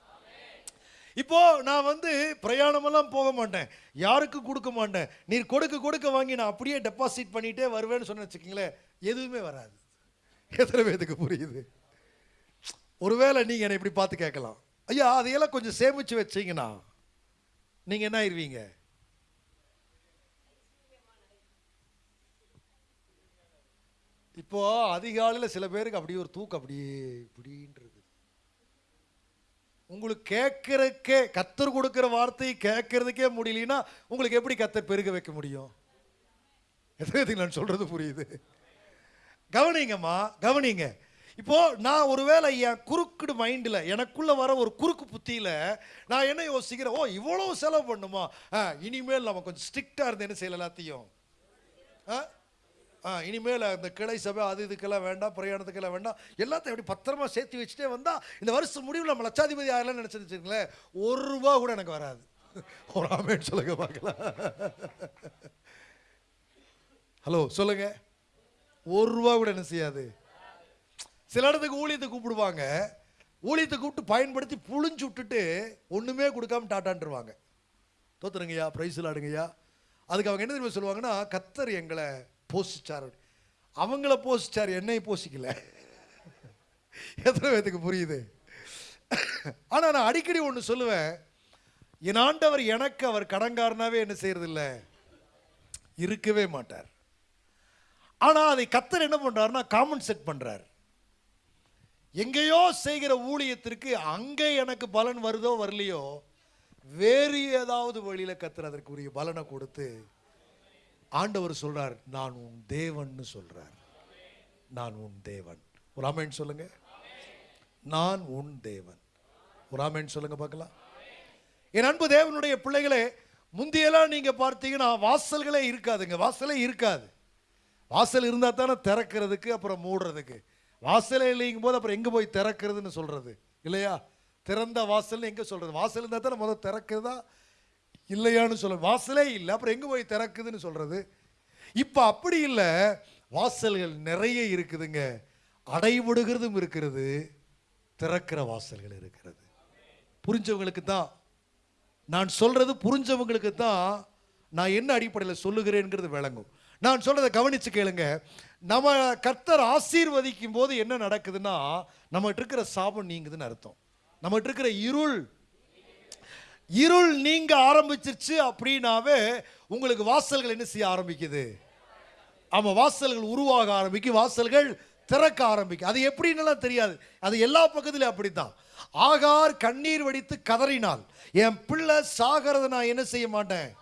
இப்போ நான் வந்து பிரயாணமெல்லாம் போக மாட்டேன். யாருக்கும் கொடுக்க மாட்டேன். நீர் கொடுக்க கொடுக்க வாங்கி நான் அப்படியே டெபாசிட் பண்ணிட்டே வருவேன்னு சொன்ன வச்சுக்கீங்களேன் எதுவுமே வராது. எத்தனை பேத்துக்கு புரியுது? ஒருவேளை நீங்கள் என்னை இப்படி பார்த்து கேட்கலாம். ஐயா அதையெல்லாம் கொஞ்சம் சேமித்து வச்சீங்கன்னா நீங்கள் என்ன ஆயிடுவீங்க இப்போது அதிகாலையில் சில பேருக்கு அப்படியே ஒரு தூக்கம் அப்படியே இப்படின்ற உங்களுக்கு கேட்கறக்கே கத்தர் கொடுக்கிற வார்த்தையை கேட்கறதுக்கே முடியலன்னா உங்களுக்கு எப்படி கத்தர் பெருக வைக்க முடியும்? எத்தனை நான் சொல்றது புரியுது? கவனிங்கம்மா கவனிங்க. இப்போ நான் ஒருவேளை என் குறுக்குடு மைண்டில் எனக்குள்ள வர ஒரு குறுக்கு புத்தியில நான் என்ன யோசிக்கிறேன்? ஓ இவ்வளவு செலவு பண்ணுமா? ஆ, இனிமேல் நம்ம கொஞ்சம் ஸ்ட்ரிக்டாக இருந்து என்ன செய்யல எல்லாத்தையும்? ஆ? ஆ இனிமேல் அந்த கிளை சபை அது இதுக்கெல்லாம் வேண்டாம் பிரயாணத்துக்கெல்லாம் வேண்டாம். எல்லாத்தையும் எப்படி பத்திரமா சேர்த்து வச்சுட்டே வந்தால் இந்த வருஷம் முடிவில் நம்ம லட்சாதிபதி ஆகலாம் நினச்சி வச்சுங்களேன் ஒரு ரூபா கூட எனக்கு வராது. ஒரு ஆமேன்னு சொல்லுங்க பார்க்கலாம். ஹலோ சொல்லுங்க. ஒரு ரூபா கூட என்ன செய்யாது? சில இடத்துக்கு ஊழியத்தை கூப்பிடுவாங்க. ஊழியத்தை கூப்பிட்டு பயன்படுத்தி புழிஞ்சு விட்டுட்டு ஒன்றுமே கொடுக்காம டாட்டான்ட்டுருவாங்க தோத்துருங்கய்யா ப்ரைஸ் விளாடுங்கய்யா அதுக்கு அவங்க என்ன தெரியுமா சொல்லுவாங்கன்னா கத்தர் எங்களை போஷிச்சார் அவங்கள போஷிச்சார் என்னை போஷிக்கல எத்தனை பேத்துக்கு புரியுது? ஆனால் நான் அடிக்கடி ஒன்று சொல்லுவேன். என் ஆண்டவர் எனக்கு அவர் கடங்காரனாவே என்ன செய்யறதில்ல? இருக்கவே மாட்டார். ஆனால் அதை கத்தர் என்ன பண்ணுறாருன்னா காமன் செட் பண்ணுறார் எங்கேயோ செய்கிற ஊழியத்திற்கு அங்கே எனக்கு பலன் வருதோ வரலையோ வேறு ஏதாவது வழியில் கத்தர் அதற்குரிய பலனை கொடுத்து ஆண்டவர் சொல்றார் நான் உன் தேவன்னு சொல்றார். நான் உன் தேவன். ஒரு ஆமேன் சொல்லுங்க. நான் உன் தேவன். ஒரு ஆமேன் சொல்லுங்க பார்க்கலாம். என் அன்பு தேவனுடைய பிள்ளைகளே முந்தியெல்லாம் நீங்க பார்த்தீங்கன்னா வாசல்களே இருக்காதுங்க. வாசலே இருக்காது. வாசல் இருந்தால் தானே திறக்கிறதுக்கு அப்புறம் மூடுறதுக்கு. வாசலே இல்லைங்கும் போது அப்புறம் எங்கே போய் திறக்கிறதுன்னு சொல்கிறது இல்லையா? திறந்த வாசல்னு எங்கே சொல்கிறது வாசல் இருந்தால் தானே முதல் திறக்கிறதா? இல்லையான்னு சொல்ல வாசலே இல்லை. அப்புறம் எங்கே போய் திறக்குதுன்னு சொல்கிறது இப்போ அப்படி இல்லை. வாசல்கள் நிறைய இருக்குதுங்க. அடைவிடுகிறதும் இருக்கிறது. திறக்கிற வாசல்கள் இருக்கிறது. புரிஞ்சவங்களுக்கு தான். நான் சொல்கிறது புரிஞ்சவங்களுக்கு தான். நான் என்ன அடிப்படையில் சொல்லுகிறேங்கிறது விளங்கும். நான் சொல்கிறத கவனித்து கேளுங்க. நம்ம கர்த்தர் ஆசீர்வதிக்கும் போது என்ன நடக்குதுன்னா நம்மகிட்ட இருக்கிற சாபம் நீங்குதுன்னு அர்த்தம். நம்மகிட்ட இருக்கிற இருள் இருள் நீங்க ஆரம்பிச்சிருச்சு அப்படின்னாவே உங்களுக்கு வாசல்கள் என்ன செய்ய ஆரம்பிக்குது? ஆமாம் வாசல்கள் உருவாக ஆரம்பிக்கும் வாசல்கள் திறக்க ஆரம்பிக்கும். அது எப்படின்னுலாம் தெரியாது. அது எல்லா பக்கத்துலயும் அப்படித்தான். ஆகார் கண்ணீர் வடித்து கதறினாள். என் பிள்ளை சாகிறத நான் என்ன செய்ய மாட்டேன்?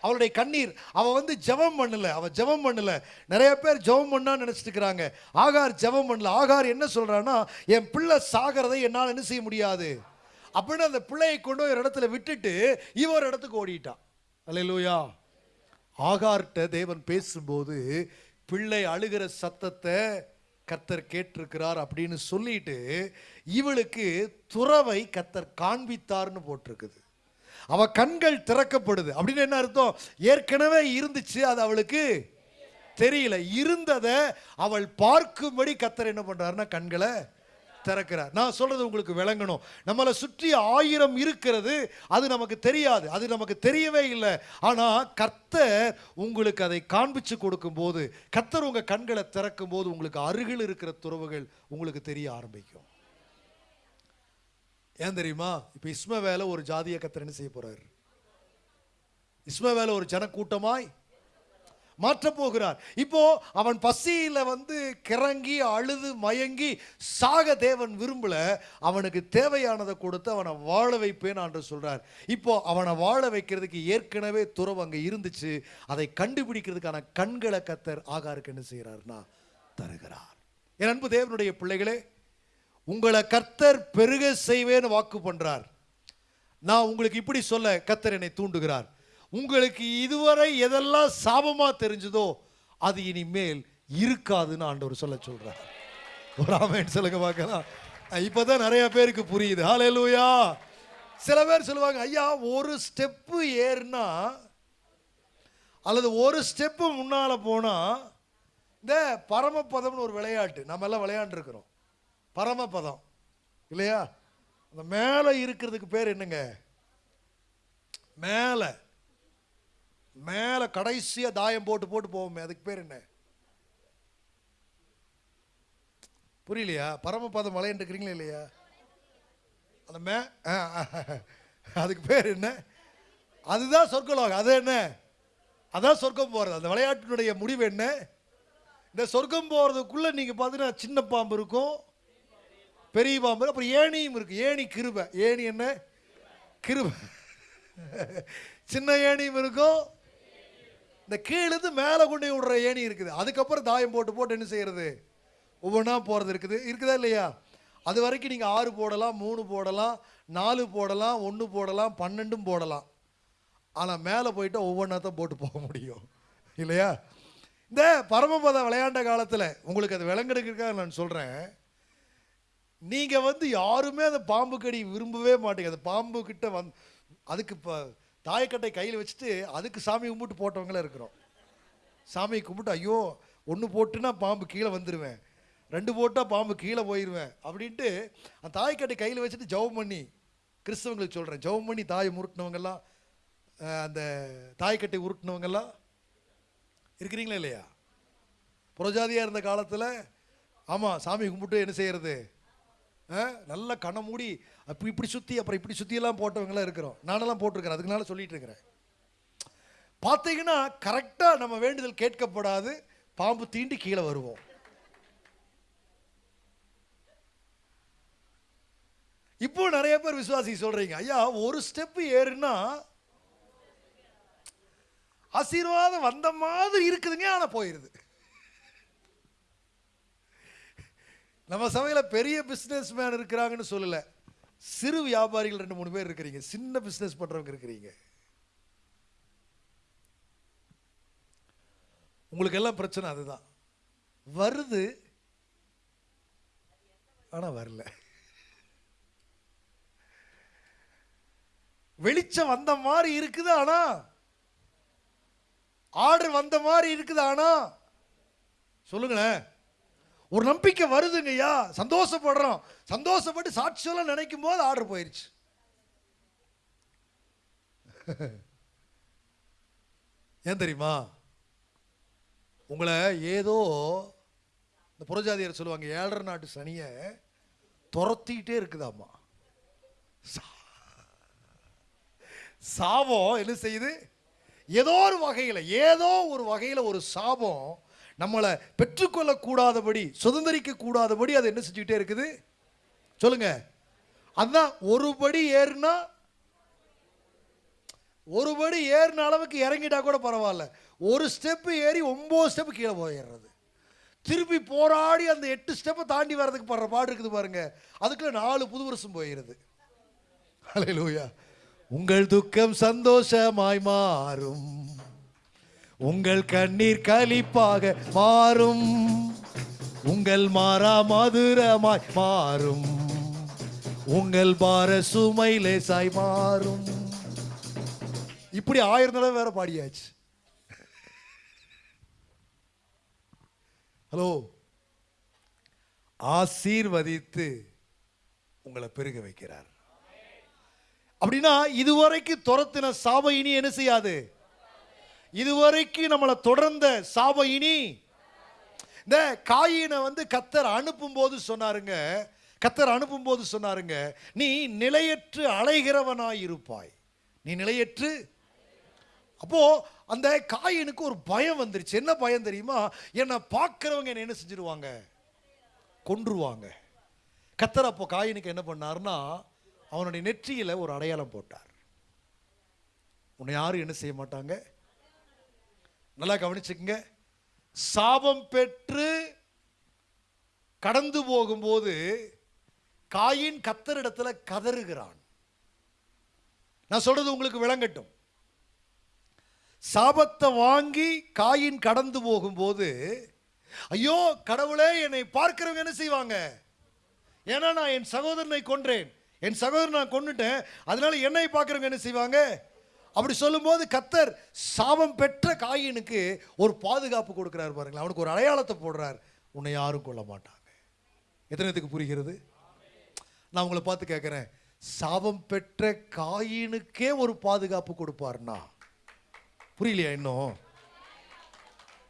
அவளுடைய கண்ணீர். அவள் வந்து ஜெபம் பண்ணல. அவள் ஜெபம் பண்ணல. நிறைய பேர் ஜெபம் பண்ணான்னு நினச்சிட்டு இருக்கிறாங்க ஆகார் ஜெபம் பண்ணல. ஆகார் என்ன சொல்கிறான்னா என் பிள்ளை சாகிறதை என்னால் என்ன செய்ய முடியாது? அப்படின்னு அந்த பிள்ளையை கொண்டு ஒரு இடத்துல விட்டுட்டு இவர் ஒரு இடத்துக்கு ஓடிட்டான். அல்லேலூயா. ஆகார்ட்ட தேவன் பேசும்போது பிள்ளை அழுகிற சத்தத்தை கத்தர் கேட்டிருக்கிறார் அப்படின்னு சொல்லிட்டு இவளுக்கு துறவை கத்தர் காண்பித்தார்னு போட்டிருக்குது. அவ கண்கள் திறக்கப்படுது. அப்படின்னு என்ன அர்த்தம்? ஏற்கனவே இருந்துச்சு அது அவளுக்கு தெரியல. இருந்ததை அவள் பார்க்கும்படி கத்தர் என்ன பண்றாருன்னா கண்களை திறக்கிறார். நான் சொல்றது உங்களுக்கு விளங்கணும். நம்மளை சுற்றி ஆயிரம் இருக்கிறது அது நமக்கு தெரியாது. அது நமக்கு தெரியவே இல்லை. ஆனா கர்த்தர் உங்களுக்கு அதை காண்பிச்சு கொடுக்கும்போது கர்த்தர் உங்க கண்களை திறக்கும் போது உங்களுக்கு அருகில் இருக்கிற துறவுகள் உங்களுக்கு தெரிய ஆரம்பிக்கும். ஏன் தெரியுமா? இப்ப இஸ்மவேல ஒரு ஜாதிய கத்தர் என்ன செய்ய போறாரு? இஸ்மவேல ஒரு ஜனக்கூட்டமாய் மாற்றப் போகிறார் இப்போ அவன் பசியில வந்து கிறங்கி அழுது மயங்கி சாக தேவன் விரும்பல. அவனுக்கு தேவையானதை கொடுத்து அவனை வாழ வைப்பேன் என்று சொல்றார். இப்போ அவனை வாழ வைக்கிறதுக்கு ஏற்கனவே துறவு அங்க இருந்துச்சு. அதை கண்டுபிடிக்கிறதுக்கான கண்களை கத்தர் ஆகாருக்கு என்ன செய்கிறார்னா தருகிறார். என் அன்பு தேவனுடைய பிள்ளைகளே உங்களை கர்த்தர் பெருக செய்வேன்னு வாக்கு பண்றார். நான் உங்களுக்கு இப்படி சொல்ல கத்தர் என்னை தூண்டுகிறார். உங்களுக்கு இதுவரை எதெல்லாம் சாபமாக தெரிஞ்சதோ அது இனிமேல் இருக்காதுன்னு ஆண்டவர் சொல்ல சொல்கிறார் ஒரு ஆமேன் சொல்லுங்க பார்க்கலாம். இப்போ தான் நிறைய பேருக்கு புரியுது. ஹalleluya சில பேர் சொல்லுவாங்க ஐயா ஒரு ஸ்டெப்பு ஏறுனா அல்லது ஒரு ஸ்டெப்பு முன்னால் போனால் இந்த பரமபதம்னு ஒரு விளையாட்டு நம்ம எல்லாம் விளையாண்டுருக்குறோம். பரமபதம். இல்லையா? அந்த மேலே இருக்கிறதுக்கு பேர் என்னங்க? மேலே. மேலே கடைசியாக தாயம் போட்டு போட்டு போவோமே அதுக்கு பேர் என்ன? புரியலையா? பரமபாதம் விளையாண்டு இல்லையா? அந்த மே அதுக்கு பேர் என்ன? அதுதான் சொர்க்கலோகம். அது என்ன? அதான் சொர்க்கம் போகிறது அந்த விளையாட்டினுடைய முடிவு என்ன? இந்த சொர்க்கம் போகிறதுக்குள்ளே நீங்கள் பார்த்தீங்கன்னா சின்ன பாம்பு இருக்கும் பெரிய பாம்பு அப்புறம் ஏணியும் இருக்குது ஏணி கிருபை. ஏணி என்ன? கிருபை. சின்ன ஏணியும் இருக்கும் இந்த கீழேருந்து மேலே கொண்டு போய் விடுற ஏணி இருக்குது. அதுக்கப்புறம் தாயம் போட்டு போட்டு என்ன செய்யறது? ஒவ்வொன்றா போகிறது இருக்குது. இருக்குதா இல்லையா? அது வரைக்கும் நீங்கள் ஆறு போடலாம் மூணு போடலாம் நாலு போடலாம் ஒன்று போடலாம் பன்னெண்டும் போடலாம். ஆனால் மேலே போயிட்டு ஒவ்வொன்றா தான் போட்டு போக முடியும். இல்லையா? இந்த பரமபதம் விளையாண்ட காலத்தில் உங்களுக்கு அது விளங்கெடுக்கிறதுக்காக நான் சொல்கிறேன் நீங்கள் வந்து யாருமே அந்த பாம்பு கடி விரும்பவே மாட்டீங்க. அந்த பாம்பு கிட்ட வந் அதுக்கு இப்போ தாயக்கட்டை கையில் வச்சுட்டு அதுக்கு சாமி கும்பிட்டு போட்டவங்களே இருக்கிறோம். சாமி கும்பிட்டு ஐயோ ஒன்று போட்டுனா பாம்பு கீழே வந்துடுவேன் ரெண்டு போட்டால் பாம்பு கீழே போயிடுவேன் அப்படின்ட்டு அந்த தாய்க்கட்டை கையில் வச்சுட்டு ஜவம் பண்ணி கிறிஸ்தவங்களுக்கு சொல்கிறேன் ஜவம் பண்ணி தாயை முருட்டினவங்கெல்லாம் அந்த தாய்க்கட்டை உருட்டினவங்கெல்லாம் இருக்கிறீங்களா இல்லையா? புறஜாதியாக இருந்த காலத்தில் ஆமாம் சாமி கும்பிட்டு என்ன செய்கிறது நல்ல கண்ணை மூடி அப்படி இப்படி சுற்றி அப்புறம் இப்படி சுற்றியெல்லாம் போட்டவங்களாம் இருக்கிறோம். நானெல்லாம் போட்டிருக்கிறேன். அதுக்குனால சொல்லிட்டு இருக்கிறேன். பார்த்தீங்கன்னா கரெக்டாக நம்ம வேண்டுதல் கேட்கப்படாது. பாம்பு தீண்டி கீழே வருவோம். இப்போ நிறைய பேர் விசுவாசி சொல்றீங்க ஐயா ஒரு ஸ்டெப் ஏறுனா ஆசீர்வாதம் வந்த மாதிரி இருக்குதுங்க ஆனால் போயிருது. நம்ம சமையல பெரிய பிஸ்னஸ் மேன் இருக்கிறாங்கன்னு சொல்லல. சிறு வியாபாரிகள் ரெண்டு மூணு பேர் இருக்கிறீங்க. சின்ன பிசினஸ் பண்றவங்க இருக்கிறீங்க. உங்களுக்கு எல்லாம் பிரச்சனை அதுதான். வருது. ஆனா வரல. வெளிச்சம் வந்த மாதிரி இருக்குது ஆனா. ஆர்டர் வந்த மாதிரி இருக்குது ஆனா. சொல்லுங்களேன். ஒரு நம்பிக்கை வருதுங்கய்யா. சந்தோஷப்படுறோம். சந்தோஷப்பட்டு சாட்சியெல்லாம் நினைக்கும் போது ஆர்டர் போயிடுச்சு ஏன் தெரியுமா? உங்களை ஏதோ இந்த புறஜாதியர் சொல்லுவாங்க ஏழரை நாட்டு சனியை துரத்திக்கிட்டே இருக்குதாம்மா. சா- சாபம் என்ன செய்யுது? ஏதோ ஒரு வகையில் ஏதோ ஒரு வகையில் ஒரு சாபம் நம்மளை பெற்றுக்கொள்ளக்கூடாதபடி சுதந்திரிக்க கூடாதபடி அது என்ன செஞ்சுக்கிட்டே இருக்குது? சொல்லுங்க. அதான் ஒரு படி ஏறுனா ஒரு படி ஏறின அளவுக்கு இறங்கிட்டா கூட பரவாயில்ல. ஒரு ஸ்டெப்பு ஏறி ஒம்பது ஸ்டெப்பு கீழே போயிடுறது. திருப்பி போராடி அந்த எட்டு ஸ்டெப்பை தாண்டி வர்றதுக்கு படுற பாடு இருக்குது பாருங்க. அதுக்குள்ள நாலு புது வருஷம் போயிடுது அலையிலூயா உங்கள் துக்கம் சந்தோஷமாய் மாறும். உங்கள் கண்ணீர் கலிப்பாக மாறும். உங்கள் மாறா மதுரமாய் மாறும். உங்கள் பார சுமை லேசாய் மாறும். இப்படி ஆயிரம் தடவை வேற பாடியாச்சு. ஹலோ ஆசீர்வதித்து உங்களை பெருக வைக்கிறார். அப்படின்னா இதுவரைக்கும் துரத்தின சாப இனி என்ன செய்யாது? இதுவரைக்கும் நம்மளை தொடர்ந்த சாப இனி. இந்த காயினை வந்து கத்தர் அனுப்பும் போது சொன்னாருங்க. கத்தர் அனுப்பும் போது சொன்னாருங்க. நீ நிலையற்று அலைகிறவனாய் இருப்பாய். நீ நிலையற்று. அப்போ அந்த காயினுக்கு ஒரு பயம் வந்துருச்சு. என்ன பயம் தெரியுமா? என்னை பார்க்குறவங்க என்ன என்ன செஞ்சிருவாங்க? கொன்றுவாங்க. கத்தர் அப்போ காயினுக்கு என்ன பண்ணாருன்னா அவனுடைய நெற்றியில் ஒரு அடையாளம் போட்டார். உன்னை யாரும் என்ன செய்ய மாட்டாங்க? நல்லா கவனிச்சுக்கங்க. சாபம் பெற்று கடந்து போகும்போது காயின் கத்தரிடத்தில் கதறுகிறான். நான் சொல்றது உங்களுக்கு விளங்கட்டும். சாபத்தை வாங்கி காயின் கடந்து போகும்போது ஐயோ கடவுளே என்னை பார்க்கிறவங்க என்ன செய்வாங்க? ஏன்னா நான் என் சகோதரனை கொன்றேன். என் சகோதரன் நான் கொண்டுட்டேன் அதனால என்னை பார்க்குறவங்க என்ன செய்வாங்க? அப்படி சொல்லும்போது கத்தர் சாபம் பெற்ற காயினுக்கு ஒரு பாதுகாப்பு கொடுக்குறாரு பாருங்களேன். அவனுக்கு ஒரு அடையாளத்தை போடுறார். உன்னை யாரும் கொள்ள மாட்டாங்க. எத்தனைத்துக்கு புரிகிறது? நான் உங்களை பார்த்து கேட்குறேன் சாபம் பெற்ற காயினுக்கே ஒரு பாதுகாப்பு கொடுப்பார்னா புரியலையா இன்னும்?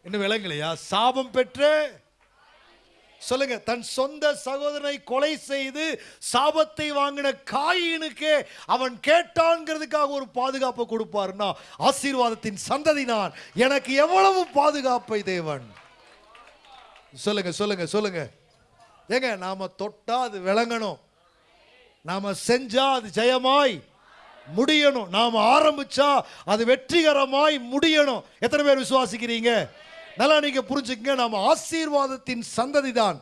இன்னும் விளங்கலையா? சாபம் பெற்ற சொல்லுங்க தன் சொந்த சகோதரனை கொலை செய்து சாபத்தை வாங்கின காயினுக்கே அவன் கேட்டான்ங்கிறதுக்காக ஒரு பாதுகாப்பை கொடுப்பாருன்னா ஆசீர்வாதத்தின் சந்ததி நான் எனக்கு எவ்வளவு பாதுகாப்பை தேவன்? சொல்லுங்க சொல்லுங்க சொல்லுங்க. ஏங்க நாம தொட்டா அது விளங்கணும். நாம செஞ்சா அது ஜெயமாய் முடியணும். நாம ஆரம்பிச்சா அது வெற்றிகரமாய் முடியணும். எத்தனை பேர் விசுவாசிக்கிறீங்க? நல்லா நீங்க புரிஞ்சுக்கங்க நாம் ஆசீர்வாதத்தின் சந்ததி தான்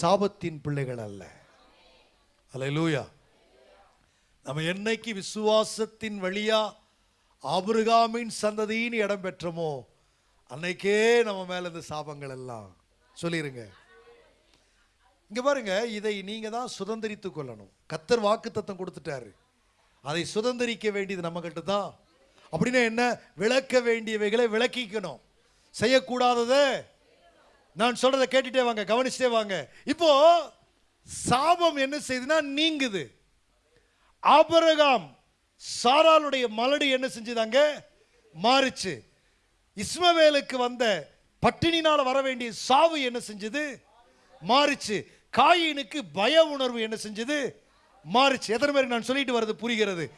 சாபத்தின் பிள்ளைகள் அல்ல. அல்லேலூயா. நம்ம என்னைக்கு விசுவாசத்தின் வழியா ஆபிரகாமின் சந்ததின்னு இடம் பெற்றோமோ அன்னைக்கே நம்ம மேல இந்த சாபங்கள் எல்லாம். சொல்லிருங்க. இங்க பாருங்க இதை நீங்க தான் சுதந்திரித்து கொள்ளணும். கத்தர் வாக்குத்தத்தம் கொடுத்துட்டாரு. அதை சுதந்திரிக்க வேண்டியது நம்ம கிட்ட தான். அப்படின்னா என்ன? விளக்க வேண்டியவைகளை விளக்கிக்கணும். செய்யக்கூடாததை நான் சொல்றதை கேட்டுட்டே வாங்க கவனிச்சுட்டே வாங்க. இப்போ சாபம் என்ன செய்யுதுன்னா நீங்குது. ஆபரகாம் சாராளுடைய மலடி என்ன செஞ்சுதாங்க மாறுச்சு. இஸ்மவேலுக்கு வந்த பட்டினினால் வர வேண்டிய சாவு என்ன செஞ்சது? மாறுச்சு. காயினுக்கு பய உணர்வு என்ன செஞ்சது? மாறுச்சு. எத்தனை பேருக்கு நான் சொல்லிட்டு வர்றது புரிகிறது?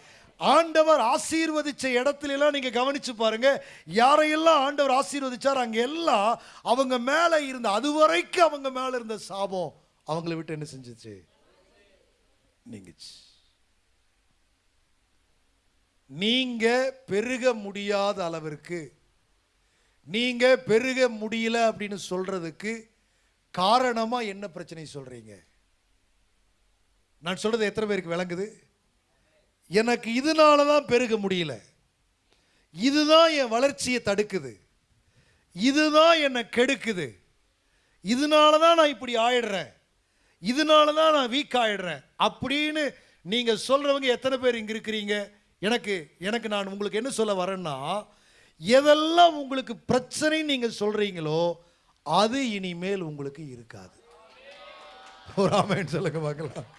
ஆண்டவர் ஆசீர்வதிச்ச இடத்துல எல்லாம் கவனித்து பாருங்கள் பாருங்க. யாரையெல்லாம் ஆண்டவர் ஆசீர்வதிச்சார் அங்கே எல்லாம் அவங்க மேலே இருந்த அது வரைக்கும் அவங்க மேலே இருந்த சாபம் அவங்கள விட்டு என்ன செஞ்சுச்சு? நீங்கிச்சு. நீங்க பெருக முடியாத அளவிற்கு நீங்க பெருக முடியல அப்படின்னு சொல்றதுக்கு காரணமா என்ன பிரச்சனை சொல்றீங்க? நான் சொல்றது எத்தனை பேருக்கு விளங்குது? எனக்கு இதனால தான் பெருக முடியல. இதுதான் என் வளர்ச்சியை தடுக்குது. இதுதான் என்னை கெடுக்குது. இதனால தான் நான் இப்படி ஆயிடுறேன். இதனால தான் நான் வீக் ஆயிடுறேன். அப்படின்னு நீங்கள் சொல்கிறவங்க எத்தனை பேர் இங்கே இருக்கிறீங்க? எனக்கு எனக்கு நான் உங்களுக்கு என்ன சொல்ல வரேன்னா எதெல்லாம் உங்களுக்கு பிரச்சனைன்னு நீங்கள் சொல்கிறீங்களோ அது இனிமேல் உங்களுக்கு இருக்காது. ஒரு ஆமைன்னு சொல்லுங்க பார்க்கலாம்.